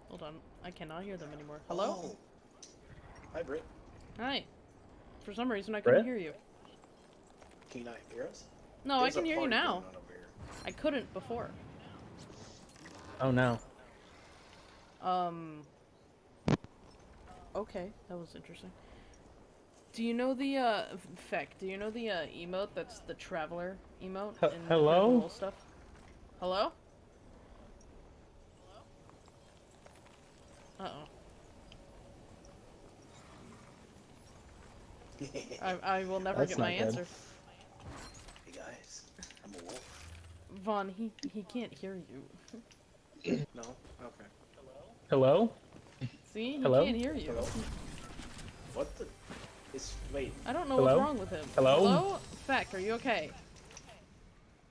Hold on, I cannot hear them anymore. Hello? Oh. Hi, Britt. Hi. For some reason I couldn't Brett? hear you. Can you not hear us? No, There's I a can hear you now. going on over here. I couldn't before. Oh no. Um. Okay, that was interesting. Do you know the uh Feck? Do you know the uh emote that's the traveler emote H- in hello? Critical Role stuff? Hello? Uh oh. I I will never That's get my good. answer. hey guys, I'm a wolf. Vaughn, he he can't hear you. No? Okay. Hello? See, he Hello? can't hear you. Hello? What the? It's wait. I don't know Hello? what's wrong with him. Hello? Hello? Feck, are you okay?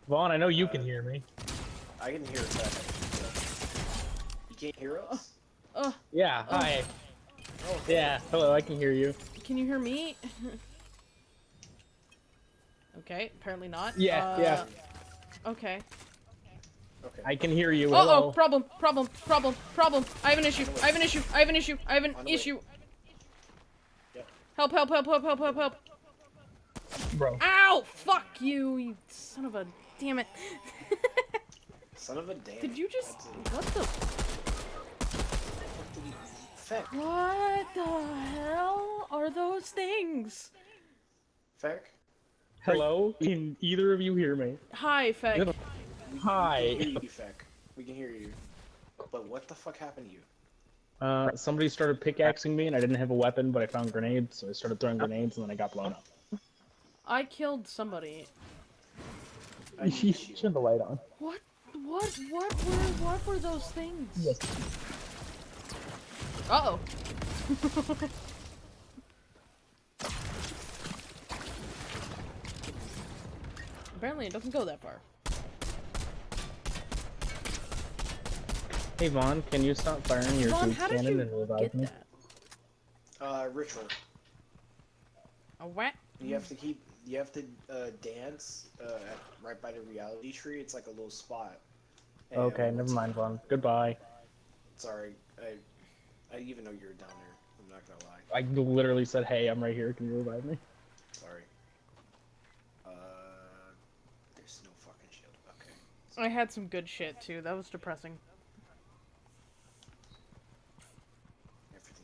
Vaughn, I know you Uh, can hear me. I can hear that. You can't hear us? Ugh, Yeah, Oh. hi. Oh, Yeah, hello, I can hear you. Can you hear me? okay, apparently not. Yeah, uh, yeah. Okay. Okay. I can hear you. Uh Hello. oh, problem, problem, problem, problem. I have an issue. I have an issue. I have an issue. I have an On the way. issue. Yep. Help, help, help, help, help, help, help. Bro. Ow! Fuck you, you son of a. Damn it. Son of a damn. Did you just. What the. a- what Feck. What the hell are those things? Feck. Hello? Can either of you hear me? Hi, Feck. Little- We Hi. can hear you, Feck. We can hear you. But what the fuck happened to you? Uh, somebody started pickaxing me and I didn't have a weapon, but I found grenades, so I started throwing grenades and then I got blown up. I killed somebody. I You need should you. have the light on. What? What? What were? What were those things? Yes. Uh oh. Apparently, it doesn't go that far. Hey Vaughn, can you stop firing your Vaughn, goop how did cannon you and revive get me? that? Uh, ritual. A what? You have to keep. You have to uh, dance uh, at, right by the reality tree. It's like a little spot. And Okay, never mind, Vaughn. Goodbye. Sorry, I. I even know you were down there. I'm not gonna lie. I literally said, "Hey, I'm right here. Can you revive me?" Sorry. Uh, there's no fucking shield. Okay. I had some good shit too. That was depressing.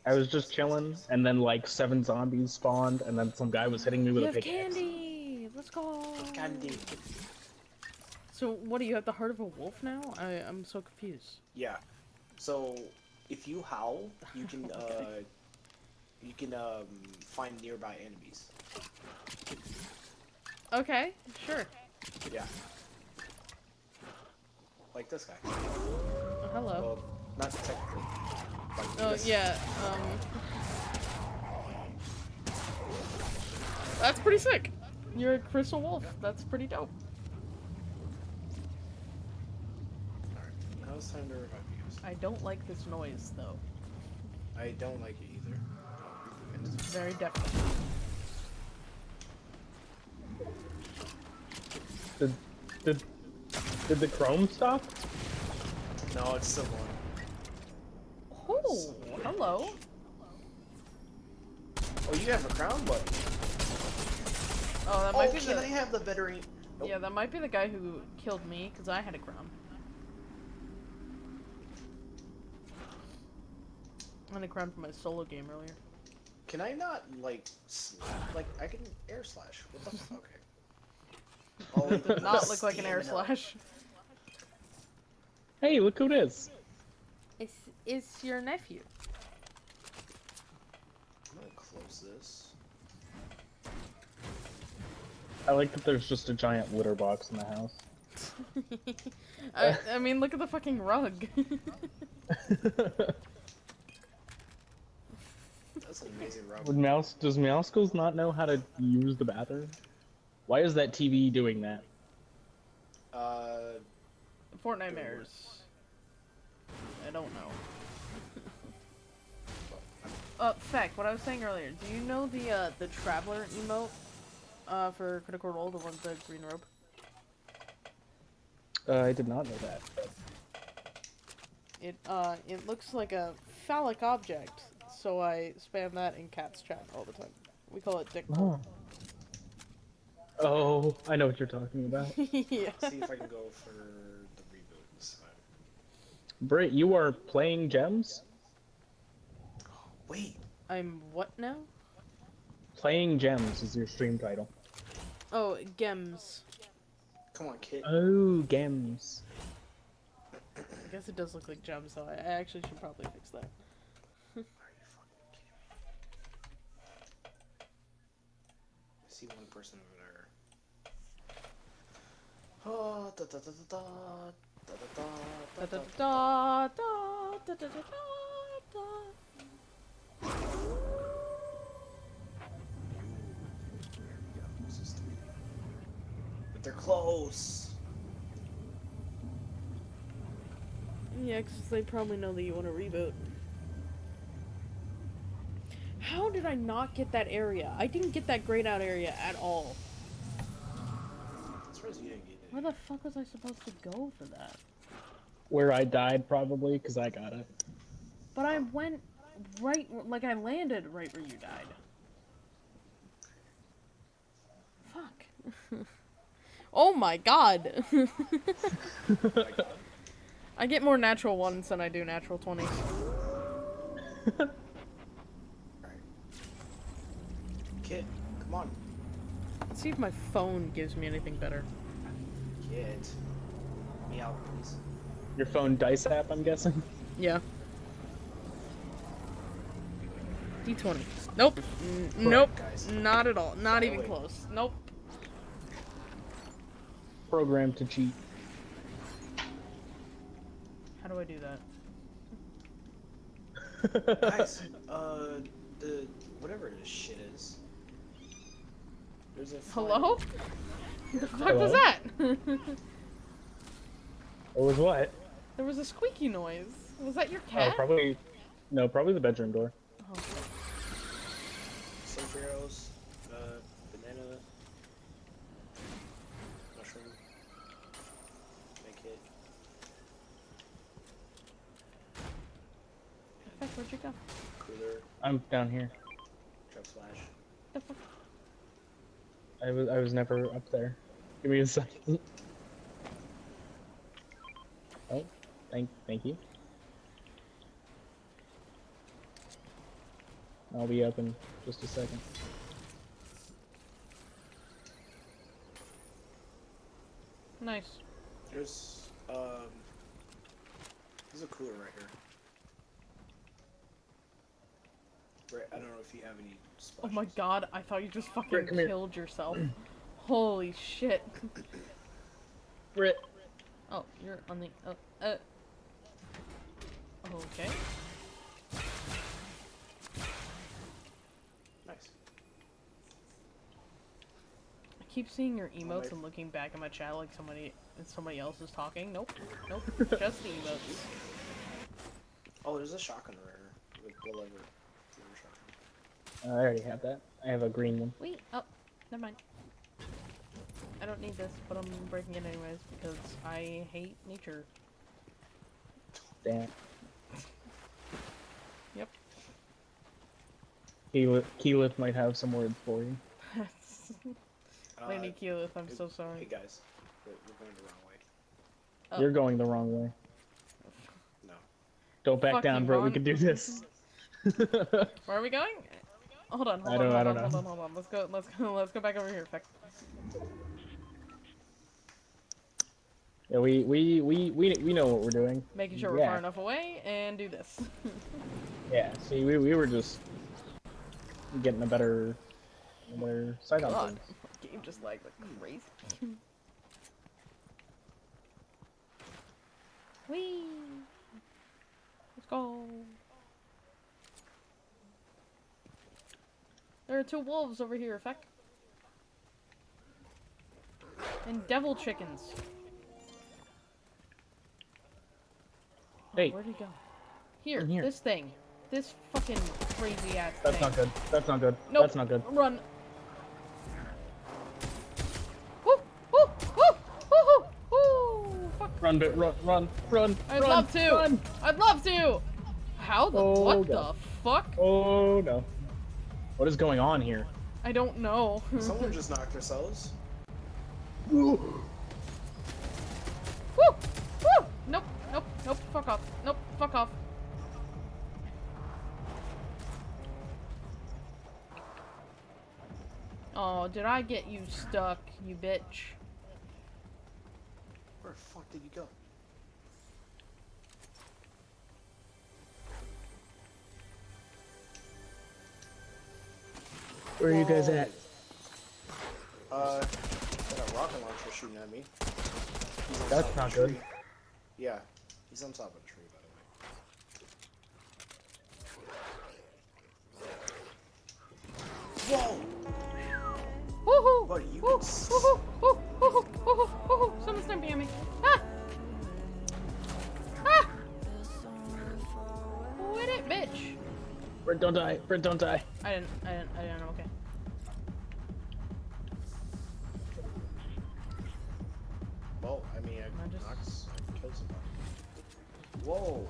I was just chilling, and then like seven zombies spawned, and then some guy was hitting me You with a have pickaxe. candy. Let's go. Candy. So, what do you have the heart of a wolf now? I I'm so confused. Yeah. So, if you howl, you can uh, you can um find nearby enemies. Okay, sure. Yeah. Like this guy. Oh, hello. Well, not technically. Like Oh this. yeah. Um. That's pretty sick. You're a crystal wolf. That's pretty dope. Alright. Now it's time to revive you guys. I don't like this noise though. I don't like it either. It's it's- very deafening. Did, did, did the chrome stop? No, it's still going. Oh, hello. Oh, you have a crown button. Oh, that Oh, might be can the I have the veteran? Nope. yeah, that might be the guy who killed me because I had a crown. I had a crown for my solo game earlier. Can I not like slap? Like I can air slash. What the fuck? Okay. Oh, It did not look like an air slash. Hey, look who it is. It's it's your nephew. I'm gonna close this. I like that there's just a giant litter box in the house. I, I mean, look at the fucking rug. That's an amazing rub. Would Mouse does Mousecles not know how to use the bathroom? Why is that TV doing that? Uh, Fortnitemares. I don't know. Uh, Feck, what I was saying earlier, do you know the, uh, the Traveler emote, uh, for Critical Role, the one with the green robe? Uh, I did not know that. It, uh, it looks like a phallic object, so I spam that in Cat's chat all the time. We call it dick. Oh. Oh, I know what you're talking about. yeah. See if I can go for the reboot this time. Britt, you are playing gems? Wait, I'm what now? Playing gems is your stream title. Oh, Gems. come on, kid. Oh, gems. I guess it does look like gems, so I I actually should probably fix that. Are you fucking kidding me? I see one person over there. Oh, da da da da da but they're close. Yeah, because they probably know that you want to reboot. How did I not get that area? I didn't get that grayed out area at all. That's where you didn't get where the fuck was I supposed to go for that? Where I died, probably, because I got it. But I went right, like I landed right where you died. Fuck. oh my god. I get more natural ones than I do natural 20s. right. Kid, come on. Let's see if my phone gives me anything better. Kid. Meow, please. Your phone dice app, I'm guessing? Yeah. D20. Nope. N- nope. guys. Not at all. Not even close. Nope. Programmed to cheat. How do I do that? Guys, uh, the whatever this shit is. There's a Hello? The fuck was that? It was what? there was a squeaky noise. Was that your Oh, cat? probably. No, probably the bedroom door. Oh. Sulfur arrows, uh, banana, mushroom, make it. Fuck, where'd you go? Cooler, I'm down here. drug splash. The fuck? I was I was never up there. Give me a second. Oh, thank thank you. I'll be up in just a second. Nice. There's, um, there's a cooler right here. Right, I don't know if you have any Oh my god, I thought you just fucking Britt, killed yourself. Holy shit. Brit. Oh, you're on the. Oh, uh. Okay. Nice. I keep seeing your emotes my- and looking back at my chat like somebody somebody else is talking. Nope. Nope. Just the emotes. Oh, there's a shotgun right here. Like, whatever. Whatever. Uh, I already have that. I have a green one. Wait. Oh, never mind. I don't need this, but I'm breaking it anyways because I hate nature. Damn. Yep. Keyleth, Keyleth might have some words for you. Uh, Lady Keyleth, I'm hey- so sorry. Hey guys, we're, we're going the wrong way. Oh. You're going the wrong way. No. Don't back Fucking down, bro. We can do this. Where are we going? Hold on, hold I on, don't- hold I on, don't hold know. on, hold on. Let's go, let's go, let's go back over here. Feck. Yeah, we, we, we, we, we know what we're doing. Making sure we're far enough away and do this. Yeah, see, we, we were just getting a better, a better sight on God, things. game just like crazy. Whee! Let's go. There are two wolves over here, Feck. And devil chickens. Oh, hey. Where'd he go? Here, here. this thing. This fucking crazy ass That's thing. not good. That's not good. Nope. That's not good. Run. Woo! Woo! Woo! Woo! Woo! Fuck. Run, bit. Run, run, run. I'd run, love to. Run. I'd love to. How the Oh, what God. the fuck? Oh no. What is going on here? I don't know. Someone just knocked themselves. Woo! Woo! Fuck off. Nope. Fuck off. Oh, did I get you stuck, you bitch? Where the fuck did you go? Where are you guys at? Uh, got a rocket launcher shooting at me. That's not good. Yeah, he's on top of a tree, by the way. Whoa! Woohoo! Buddy, you Woo! can Woohoo! Woo! Woohoo! Woohoo! Woohoo! Someone's stamping at me. Ah! Ah! Quit it, bitch! Brent, don't die. Brent, don't die. I didn't. I didn't. I didn't. Okay. Whoa!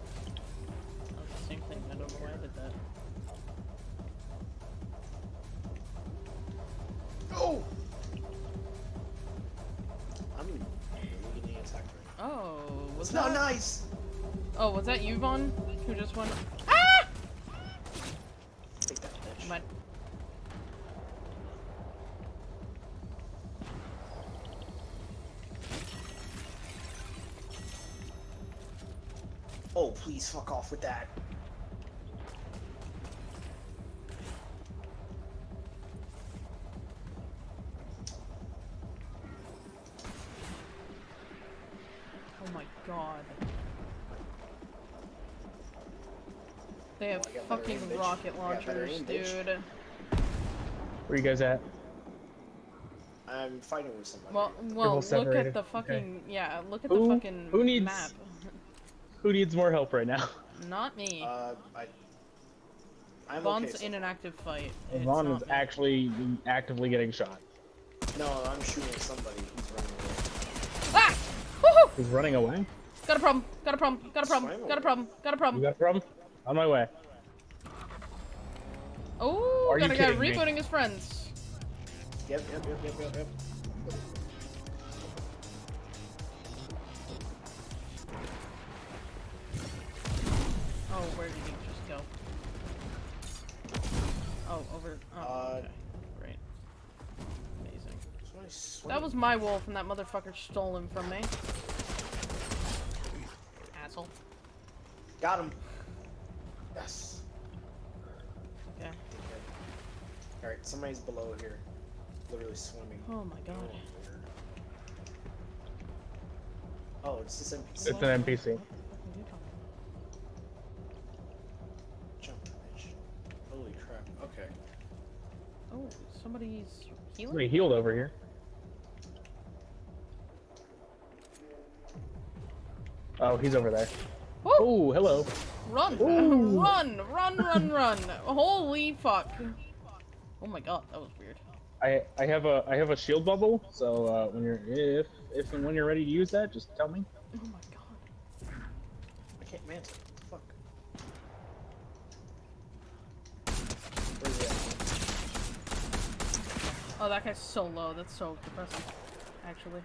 That was the same thing. I don't know why I did that. Oh! I'm really attacked right now. Oh, was It's that? not nice! Oh, was that you, Vaughn? Who just won? Ah! Take that, bitch. Mine. Oh, please fuck off with that. Oh my god. They have Oh, I got better fucking aim, rocket I got better launchers, aim, dude. Where you guys at? I'm fighting with somebody. Well, well, look at the fucking yeah. Look at Who- the fucking who needs- map. Who needs more help right now? Not me. Uh, I. I'm Vaughn's okay. in so- an active fight. It's Vaughn is me. actually actively getting shot. No, I'm shooting somebody who's running away. Ah! Woohoo! He's running away. Got a problem. Got a problem. Got a problem. Got a problem. Got a You problem. got a problem? On my way. Oh, Are got you a guy kidding me? rebooting his friends. Yep, yep, yep, yep, yep, yep. Oh, where did he just go? Oh, over. Oh, Uh, okay. Great. Amazing. That was my wolf, and that motherfucker stole him from me. Asshole. Got him. Yes. Okay. Alright, somebody's below here. Literally swimming. Oh my god. Oh, it's this NPC. It's an NPC. Crap. Okay. Oh, somebody's healing? Somebody healed over here. Oh, he's over there. Oh, hello. Run! Ooh. Run! Run, run, run! Holy fuck. Oh my god, that was weird. I I have a I have a shield bubble, so uh, when you're if if and when you're ready to use that, just tell me. Oh my god. I can't man. What the fuck? Where's he at? Oh, that guy's so low. That's so depressing. Actually.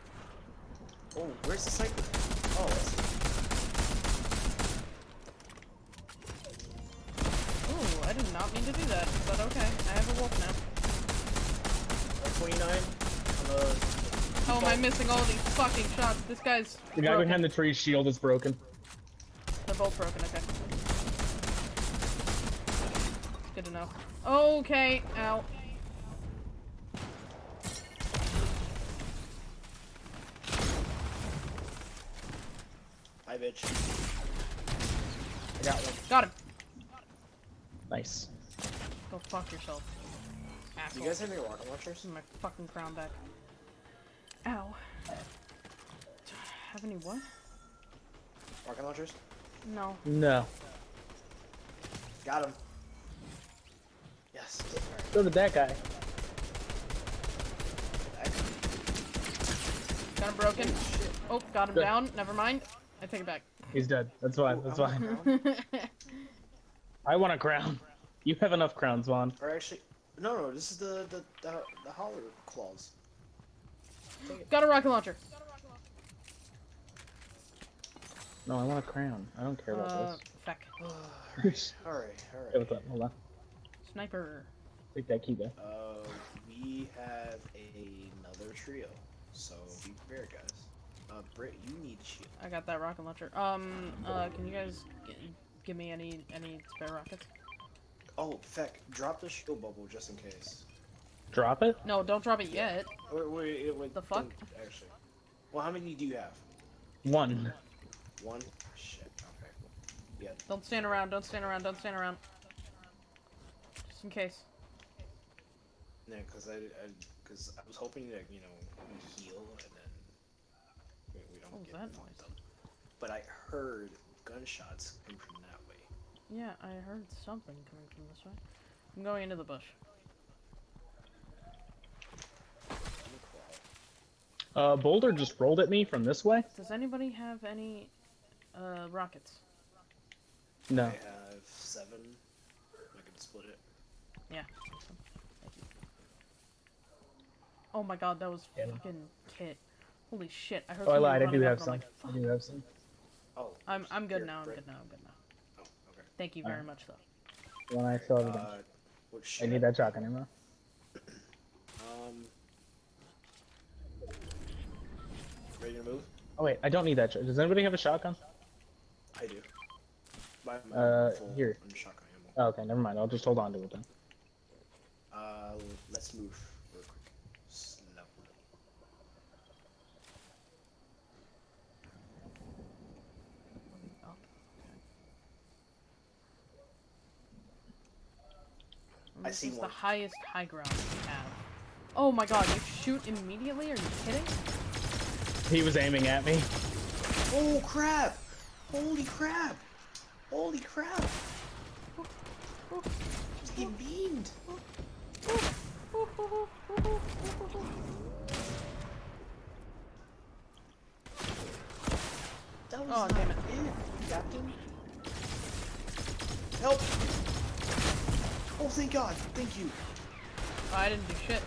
Oh, where's the sniper? Oh, I see. Ooh, I did not mean to do that, but okay. I have a wolf now. Uh, 29 on the. How am I missing all these fucking shots? This guy's. The guy broken. behind the tree shield is broken. They're both broken, okay. It's Good to know. Okay, ow. Hi, bitch. I got one. Got him. Nice. Go fuck yourself. Do Asshole. you guys have any rocket launchers? This is my fucking crown back. Ow. Have any what? Rocket launchers? No. No. Got him. Yes. So did that guy. Got him broken. Shit. Oh, got him Good. down. Never mind. I take it back. He's dead. That's fine. That's Ooh, fine. I'm down. I want a crown. You have enough crowns, Vaughn. Or actually, no, no. This is the the the, the holler claws. got a rocket launcher. No, I want a crown. I don't care about Uh, feck. this. all right, all Hey, what's up? Hold on. Sniper. Take that key there. Uh, we have another trio, so be prepared, guys. Uh, Britt, you need a shield. I got that rocket launcher. Um, uh, can you guys g- give me any any spare rockets? Oh, feck, drop the shield bubble just in case. Drop it? No, don't drop it yet. Wait, wait, wait. The fuck? Actually, well, how many do you have? One. One. Shit. Okay. Yeah. Don't stand around. Don't stand around. Don't stand around. Just in case. Yeah, because I, I, because I was hoping that you know heal and then we, we don't get that noise? up. But I heard gunshots coming from that way. Yeah, I heard something coming from this way. I'm going into the bush. Let me crawl. Uh, Boulder just rolled at me from this way. Does anybody have any uh rockets? No. I have seven. I can split it. Yeah. Thank you. Oh my god, that was Yeah. fucking kit. Holy shit! I heard. Oh, I lied. I do have some. I'm like, I do have some. Oh. I'm I'm good here, now. I'm Britt. good now. I'm good now. Oh, okay. Thank you very Alright. much, though. When I saw the Uh, what I need that shotgun ammo. Um. Ready to move? Oh wait, I don't need that. Does anybody have a shotgun? I do. My, my Uh, here. shotgun ammo. Oh, okay, never mind. I'll just hold on to it then. Uh, let's move real quick. Slow. Oh. I This see is the highest high ground we have. Oh my god, you shoot immediately? Are you kidding? He was aiming at me. Oh crap! Holy crap! Holy crap! He's getting beamed. That was Oh, not damn it. Captain. Help! Oh, thank God! Thank you. Oh, I didn't do shit.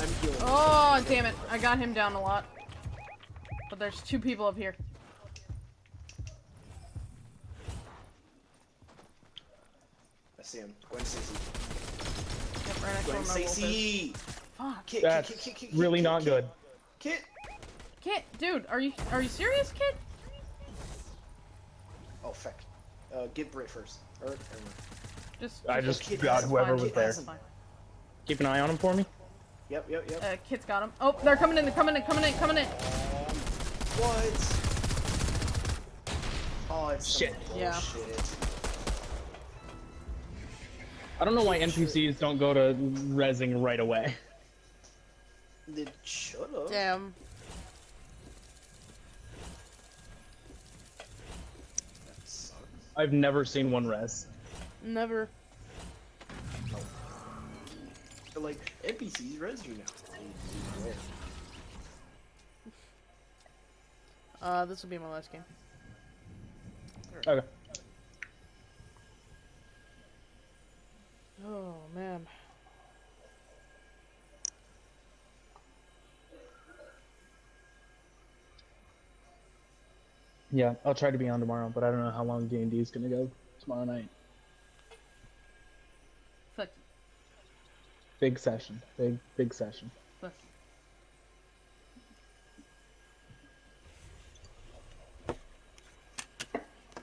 I'm healing. Oh, damn it. I got him down a lot. But there's two people up here. I see him. Gwen Stacy. Yep, right Gwen where my wolf is. Stacy. Fuck. Kit, That's kit, kit, kit, kit, really kit, not kit, good. Kit. Kit, dude, are you are you serious, Kit? Oh fuck. Uh, get Brit first. Or, or Just, I just- just Kit got whoever fine, was Kit there. Keep an eye on him for me. Yep, yep, yep. Uh, Kit's got him. Oh, they're coming in, they're coming in, coming in, coming in. What? Oh, it's Shit. Yeah. bullshit. I don't know why NPCs don't go to resing right away. It should've. Damn. That sucks. I've never seen one res. Never. But, like, NPCs res you now. Uh, this will be my last game. Okay. Oh, man. Yeah, I'll try to be on tomorrow, but I don't know how long D and D is gonna go tomorrow night. Fuck. Big session. Big big session. Fuck.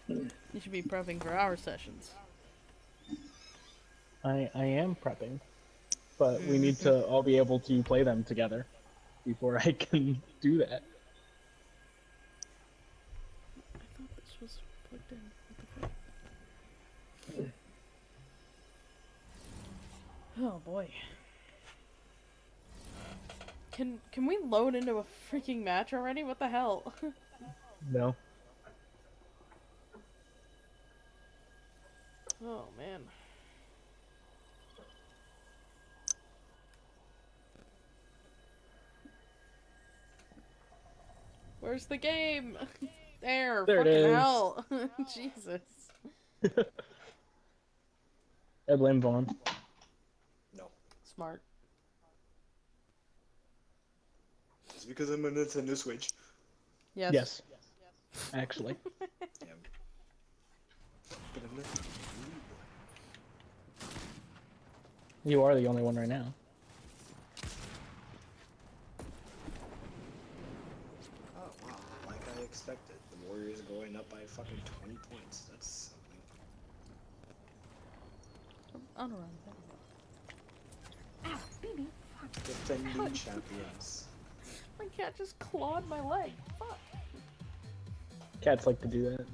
You should be prepping for our sessions. I I am prepping, but we need to all be able to play them together before I can do that. I thought this was plugged in. What the fuck? Oh boy. Can can we load into a freaking match already? What the hell? No. oh man. Where's the game? there. There it fucking hell. Jesus. I blame Vaughn. No. Smart. It's because I'm a Nintendo Switch. Yes. Yes. Actually. Yeah. But I'm not. You are the only one right now. Oh wow! Like I expected, the Warriors going up by fucking 20 points. That's something. On around. Ow, baby. Defending champions. My cat just clawed my leg. Fuck. Cats like to do that.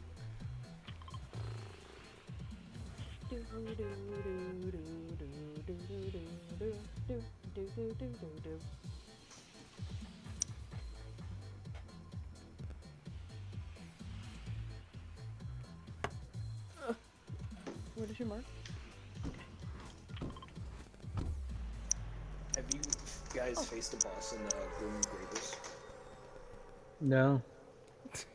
Where does your mark? Have you guys oh. faced a boss in the Grim Gables? No.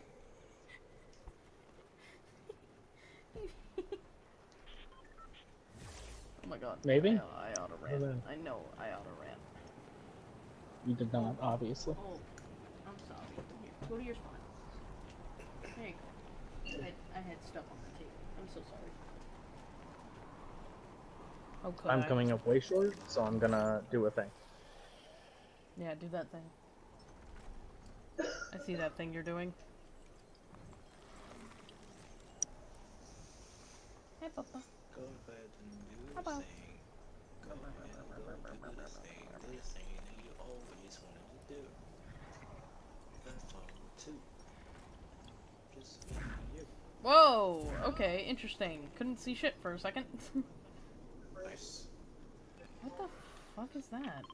Oh my god. Maybe? I, I oughta rant. know. I know I oughta rant. You did not, obviously. Oh, I'm sorry. Here, go to your spot. There you go. I, I had stuff on the table. I'm so sorry. Oh, could I'm coming up way short, so I'm gonna do a thing. Yeah, do that thing. I see that thing you're doing. Hey, Papa. Go ahead and do How the thing. Go ahead and do this thing. This thing that you always wanted to do. That's all too. Just you. Whoa! Okay, interesting. Couldn't see shit for a second. Nice. what the fuck is that?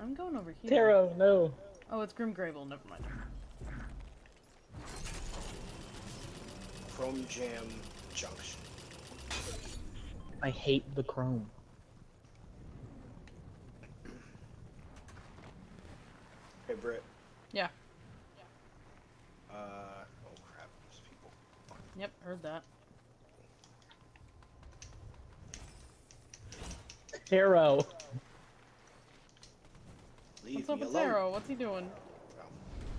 I'm going over here. Taro, no. Oh, it's Grim Gables. Never mind. Chrome Jam Junction. I hate the chrome. Hey Britt. Yeah. Uh oh crap, there's people. Yep, heard that. Taro. Leave What's up me with alone. What's he doing?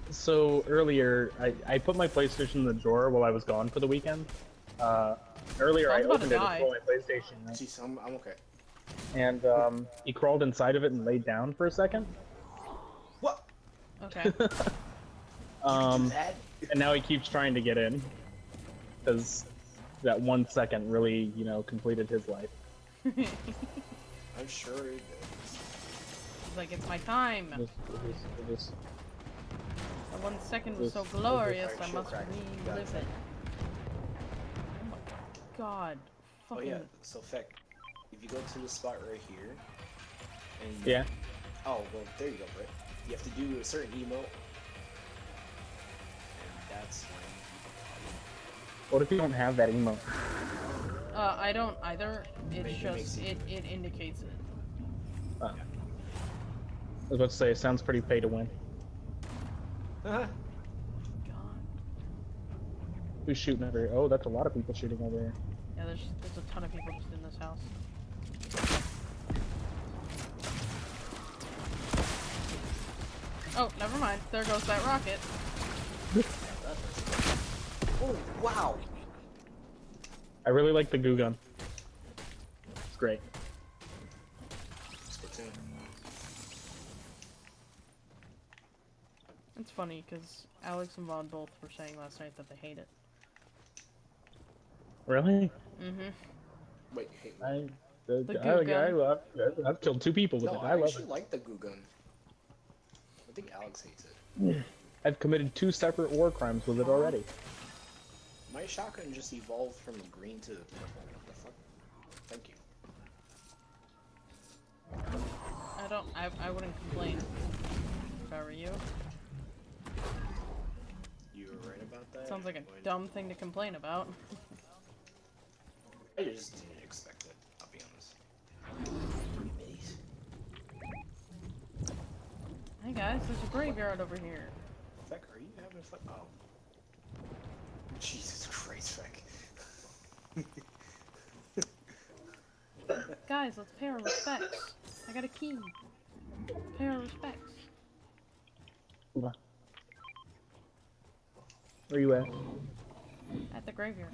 So earlier, I, I put my PlayStation in the drawer while I was gone for the weekend. Uh, earlier, I I was about to opened it die. to pull my PlayStation, right? See, some I'm okay. and um, he crawled inside of it and laid down for a second. What? Okay. Um, and now he keeps trying to get in because that one second really, you know, completed his life. I'm sure it is. Like, it's my time. It was- it was- it was- The one second was so glorious, I must crack. You got relive it. it. Oh my god. Oh yeah, so Feck, if you go to the spot right here, and yeah. oh well, there you go, Britt. You have to do a certain emote, and that's when What if you don't have that emote? Uh, I don't either. It's Make- it just, it- it, it indicates it. Uh, I was about to say, it sounds pretty pay to win. Uh-huh. Who's shooting over here? Oh, that's a lot of people shooting over here. Yeah, there's, there's a ton of people just in this house. Oh, never mind. There goes that rocket. oh wow! I really like the goo gun. It's great. It's funny because Alex and Vaughn both were saying last night that they hate it. Really? Mm-hmm. Wait, hey. I, the, The I, goo I, gun. love, I've killed two people with No, it. I, I love actually it. like the goo gun. I think Alex hates it. I've committed two separate war crimes with it already. My shotgun just evolved from green to purple. What the fuck? Thank you. I don't. I, I wouldn't complain. If I were you. You were right about that. Sounds like a When- dumb thing to complain about. I just didn't expect it. I'll be honest. Hey guys, there's a graveyard over here. Feck, are you having fun? Oh. Jesus Christ, Feck. Guys, let's pay our respects. I got a key. Pay our respects. Hold on. Where are you at? At the graveyard.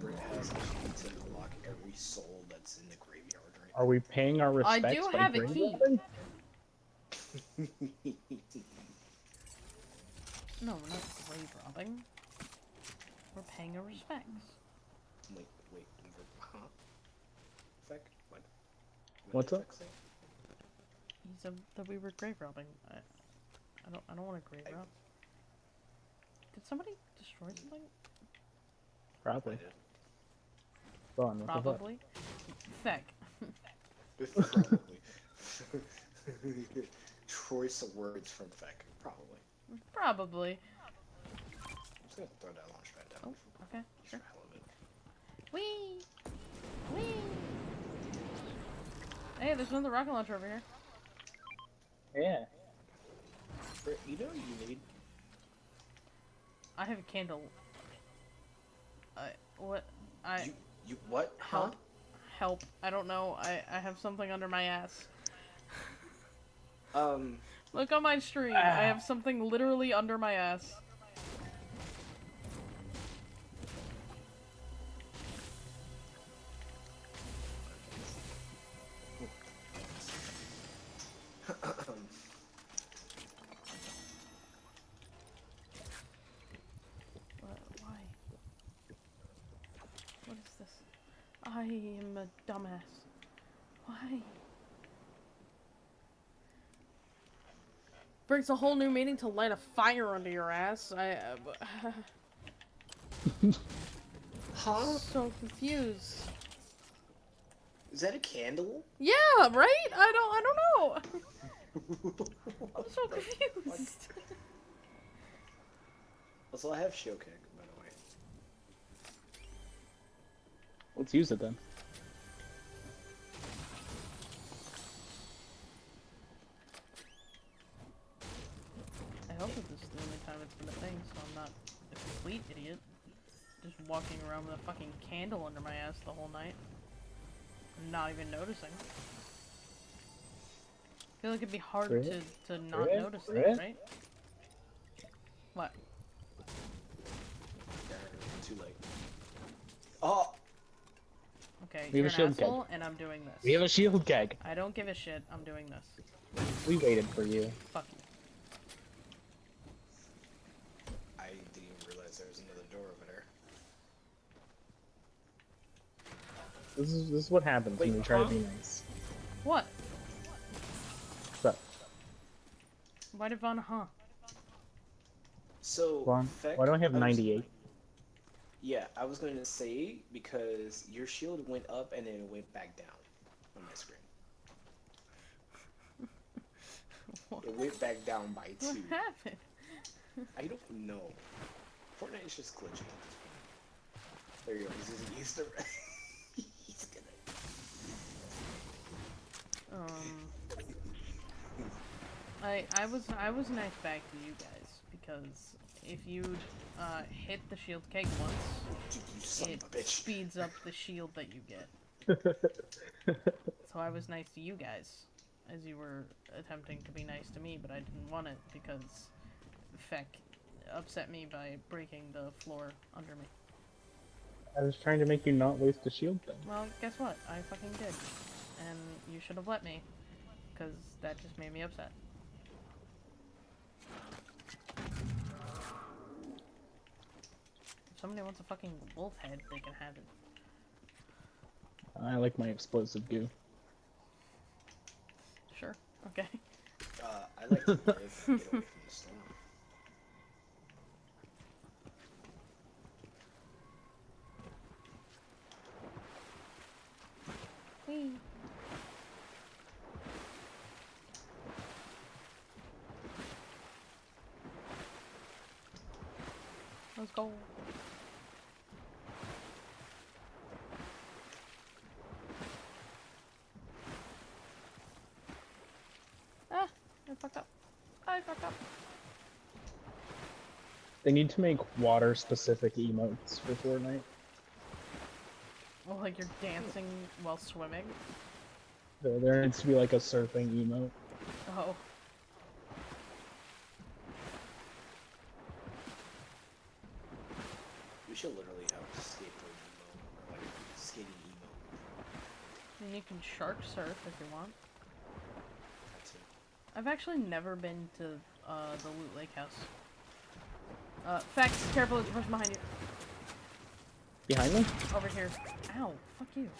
Britt has a key to unlock every soul that's in the graveyard right Are we paying our respects? I respects? do have a key. No, we're not grave robbing. We're paying our respects. wait, wait, huh? Feck? What? What What's up? He said that we were grave robbing. I, I don't, I don't want to grave I- rob. Did somebody destroy something? Probably. I did. Go on, what? Probably. Feck. Probably. Choice of words from Feck. Probably. Probably. I'm just gonna throw that launch pad Oh, okay, sure. for hell of it. Whee! Whee! Hey, there's another rocket launcher over here. Yeah. Britt, you know you need? I have a candle. I what? I You, you, what? Huh? help. Help! I don't know. I I have something under my ass. Um, Look on my stream. I have something literally under my ass. A dumbass. Why? Brings a whole new meaning to light a fire under your ass. I. Uh, huh? so confused. Is that a candle? Yeah, right? I don't. I don't know. I'm so confused. Also, I have shield kick, by the way. Let's use it then. Complete idiot. Just walking around with a fucking candle under my ass the whole night. and Not even noticing. I feel like it'd be hard Right. to, to not Right. notice Right. that, right? What? Too late. Oh! Okay, We you're have an a shield keg. and I'm doing this. We have a shield keg. I don't give a shit. I'm doing this. We waited for you. Fuck you. I didn't even realize there was another door over there. This is this is what happens when Wait, we try huh? to be nice. What? What's? Why did Vaughn huh? So, Vaughn, Feck, why do I have 98? Yeah, I was going to say because your shield went up and then it went back down on my screen. What, It went back down by two. what two. happened? I don't know. Fortnite is just glitching. There you go. He's just he's the. he's gonna. Um, I I was I was nice back to you guys because if you'd uh, hit the shield keg once, it of a bitch. speeds up the shield that you get. So I was nice to you guys as you were attempting to be nice to me, but I didn't want it because Feck upset me by breaking the floor under me. I was trying to make you not waste a shield thing. Well, guess what? I fucking did. And you should have let me. Because that just made me upset. If somebody wants a fucking wolf head, they can have it. I like my explosive goo. Sure. Okay. Uh, I like to live get away from the storm. Whee. Let's go. Ah, I fucked up. I fucked up. They need to make water specific emotes for Fortnite. Well, like you're dancing while swimming. There, there needs to be like a surfing emote. Oh. We should literally have a skateboard emo, or like skating emo. And you can shark surf if you want. That's it. I've actually never been to uh, the Loot Lake house. Uh, Facts, careful, there's a person behind you. Behind me? Over here. Ow, fuck you.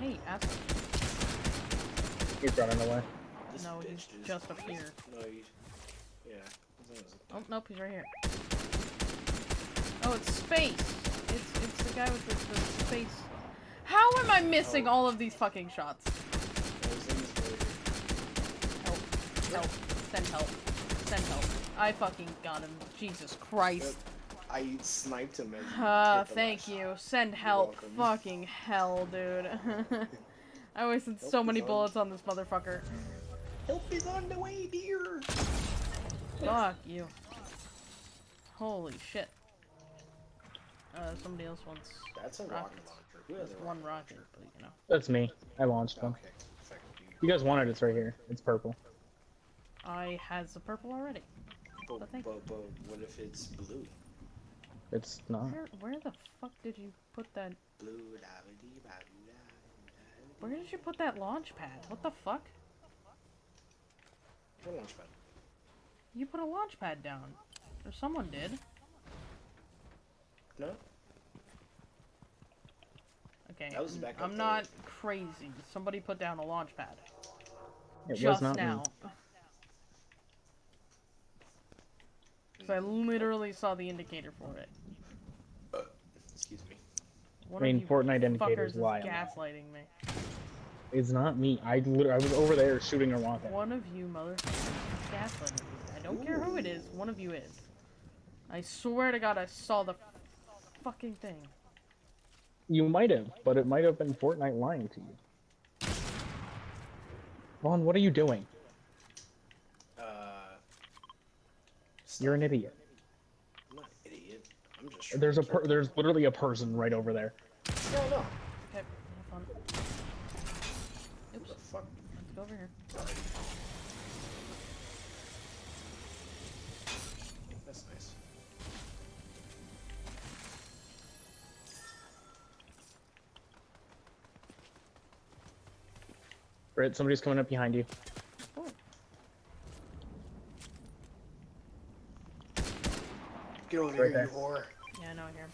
Hey, ask. He's running away. This No, bitch he's is- just up here. No, he's. Yeah. His name is- Oh, nope, he's right here. Oh, it's space! It's it's the guy with the, the space. How am I missing Oh. all of these fucking shots? no, his name is Voyager. Help. Help. Send help. Send help. I fucking got him. Jesus Christ. I sniped him and. Uh, thank you. Send help. Fucking hell, dude. I wasted Help so many on. bullets on this motherfucker. Help is on the way, dear. Fuck you. Holy shit. Uh, somebody else wants That's a rocket launcher. Who has one rocket rocket, launcher? but you know. That's me. I launched one. Okay. You. You guys wanted it, it's right here. It's purple. I has the purple already. But, But but, but what if it's blue? It's not. Where where the fuck did you put that? Blue, da-ba-dee, ba-doo-da, da-ba-dee. Where did you put that launch pad? What the fuck? Your launch pad. You put a launch pad down. Or someone did. No? Okay, That was n- back up I'm there. not crazy. Somebody put down a launch pad. It just was not now. me. Because I literally saw the indicator for it. Excuse me. One I mean, of you Fortnite indicators fuckers is lie on that. gaslighting me. It's not me. I literally, I was over there shooting a rocket. One of you motherfuckers is gaslighting me. I don't care who it is. One of you is. I swear to God, I saw the fucking thing. You might have, but it might have been Fortnite lying to you. Vaughn, what are you doing? Uh. You're an idiot. I'm not an idiot. I'm just. There's a per- there's literally a person right over there. No, no. Okay, have fun. What the fuck? let's go over here. Britt, somebody's coming up behind you. Oh, Get over Right here, there. you whore. yeah, I know I hear him.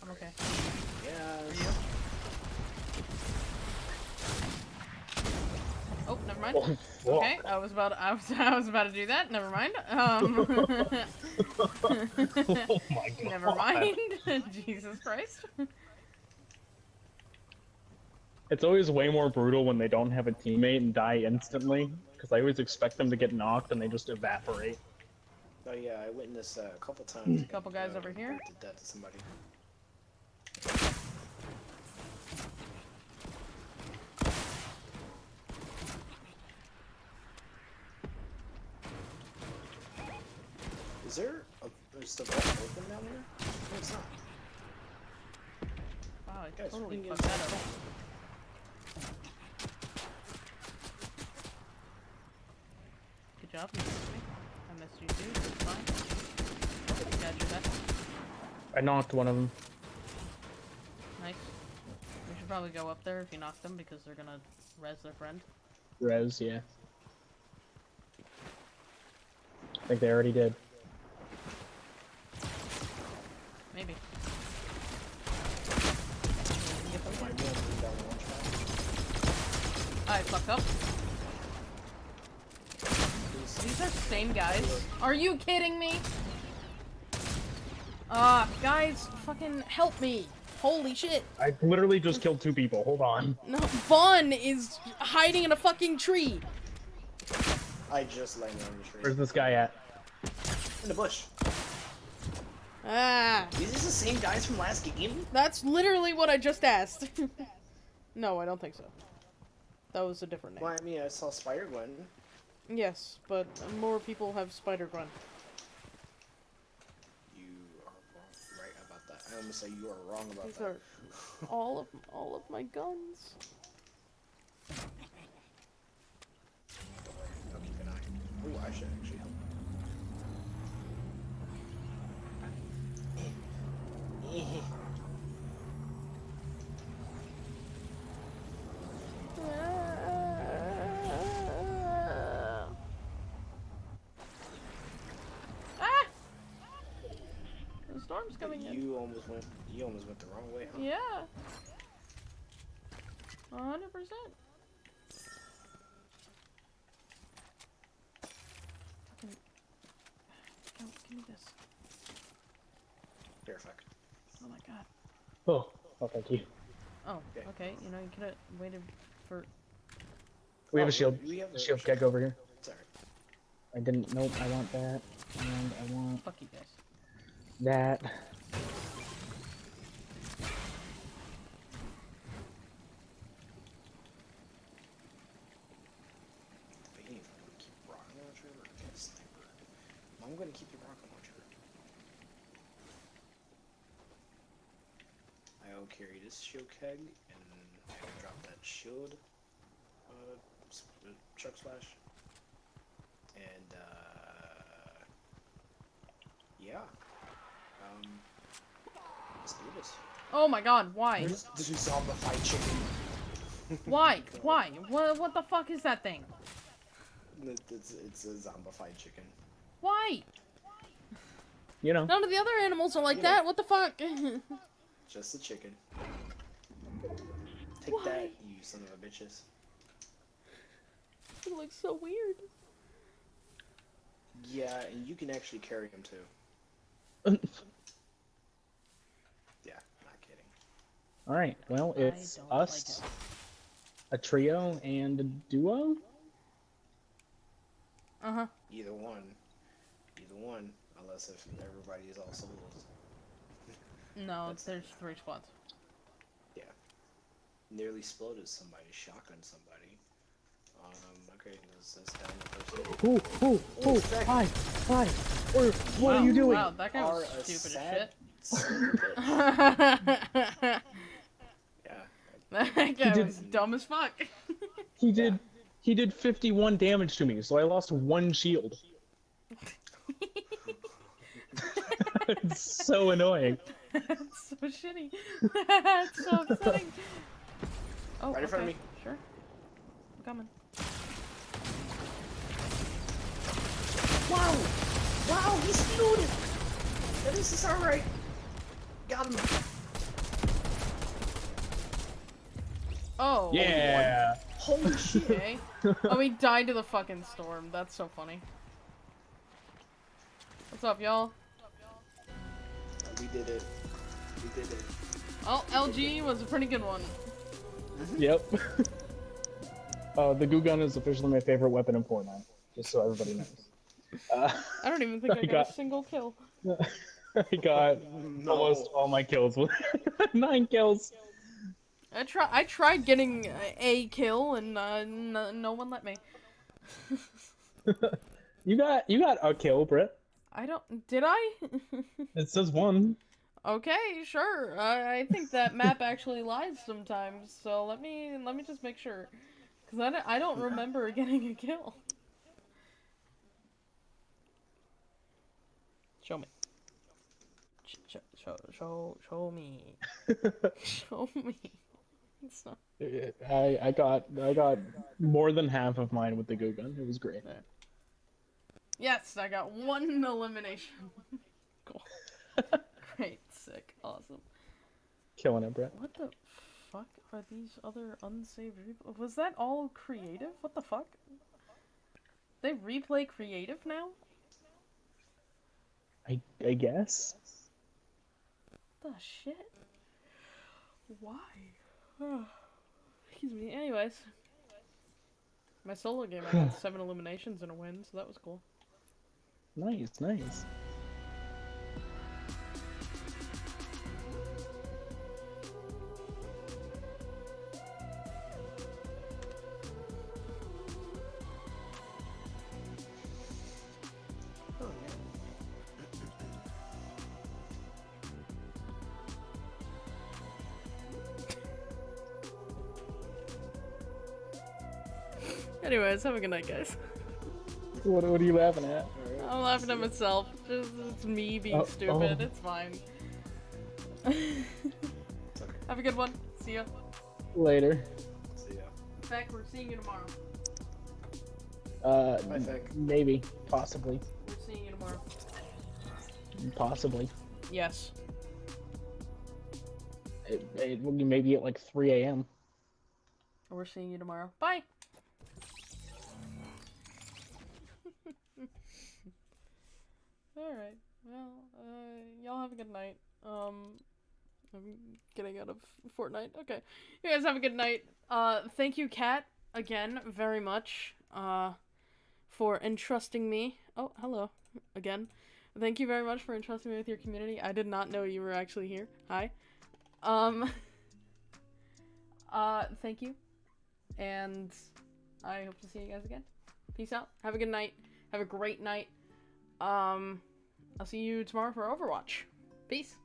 I'm okay. Yeah. Oh, never mind. Oh. Okay, I was about I was I was about to do that. Never mind. Um, oh my god. never mind. Jesus Christ. It's always way more brutal when they don't have a teammate and die instantly, because I always expect them to get knocked and they just evaporate. Oh yeah, I witnessed that a couple times. A Couple guys uh, over here. Did that to somebody. Is there a, is the vault open down there? No, it's not. Wow, I Guys, totally fucked that up. Good job, you missed me. I missed you too. It's fine. Oh, got your head. I knocked one of them. Nice. We should probably go up there if you knock them because they're gonna res their friend. Res, yeah. I think they already did. Maybe. Might be able to bring down the launch pad. I fucked up. These are the same guys. Are you kidding me? Ah, guys, fucking help me. Holy shit. I literally just killed two people. Hold on. No, Vaughn is hiding in a fucking tree. I just landed on the tree. Where's this guy at? In the bush. Ah, Is this the same guys from last game? that's literally what I just asked. no, I don't think so. That was a different name. Well, I mean, I saw Spider Gwen. Yes, but more people have Spider Gwen. You are wrong, right about that. I almost say you are wrong about These that. are all of all of my guns. I'll keep an eye. Ooh, I should actually Ah! The storm's coming in. You almost went. You almost went the wrong way, huh? Yeah. A hundred percent. Fucking. Give me this. Here, fuck. Oh my god. Oh, oh, thank you. Oh, Okay. okay. You know, you could have waited for. We have Oh, a shield. We have A shield keg over here. Sorry. I didn't. Nope. I want that, and I want Fuck you guys. that. I'm gonna keep rocket launcher or get a sniper. I'm gonna keep the rocket launcher. I will carry this shield keg and I will drop that shield uh, uh, chug splash. And uh, yeah. Um, let's do this. Oh my god, why? This this is zombified chicken. Why? Why? What, what the fuck is that thing? It's, it's a zombified chicken. Why? You know. None of the other animals are like Yeah. that. What the fuck? Just a chicken. Take Why? that, you son of a bitches. it looks so weird. Yeah, and you can actually carry him too. Yeah, not kidding. All right. Well, it's don't like us, it. a trio, and a duo. Uh huh. Either one. Either one. Unless if everybody is all souls. No, That's- there's three squads. Yeah. Nearly exploded somebody, shotgun somebody. Um, okay, this is down the person. Ooh, ooh, Oh, ooh! second. Hi, hi. Or what wow, are you doing? Wow, that guy was a stupid as son of a bitch. shit. Yeah. that guy did- was dumb as fuck. He did. He did 51 damage to me, so I lost one shield. it's so annoying. That's so shitty. That's so upsetting. Oh, Right in front of me. Sure. I'm coming. Wow! Wow, he's looted! That is this alright. Got him. Oh. oh yeah. Holy shit. Okay. Oh, he died to the fucking storm. That's so funny. What's up, y'all? we did it. We did it. Oh, LG was a pretty good one. Yep. uh, the goo gun is officially my favorite weapon in Fortnite. Just so everybody knows. Uh, I don't even think I I got, got- a single kill. I got almost all my kills. with Nine kills. I try. I tried getting a- a kill, and uh, n- no one let me. You got you got a kill, Britt. I don't. Did I? It says one. Okay, sure. I, I think that map actually lies sometimes. So let me let me just make sure, because I don't, I don't remember getting a kill. Show me. Sh- sh- Show show show me. Show me. It's not. I I got I got more than half of mine with the goo gun. It was great. Yes, I got one elimination. cool. Great, sick, awesome. Killing it, Brett. What the fuck are these other unsaved? Re- was that all creative? What the fuck? They replay creative now? I I guess. What the shit? Why? Excuse me. Anyways. My solo game, I got seven eliminations and a win, so that was cool. Nice, nice. Anyways, have a good night, guys. What, what are you laughing at? Alright, I'm laughing at myself. Just, it's me being Oh, stupid. oh. It's fine. It's okay. have a good one. See ya. Later. See ya. Beck, we're seeing you tomorrow. Uh, Bye, Vic. maybe, possibly, We're seeing you tomorrow. possibly. Yes. It, it will be maybe at like 3 a.m. We're seeing you tomorrow. Bye. Alright. Well, uh, y'all have a good night. Um, I'm getting out of Fortnite. Okay. You guys have a good night. Uh, thank you, Kat, again, very much, uh, for entrusting me. Oh, hello. Again. Thank you very much for entrusting me with your community. I did not know you were actually here. Hi. Um, uh, thank you and I hope to see you guys again. Peace out. Have a good night. Have a great night. Um, I'll see you tomorrow for Overwatch. Peace.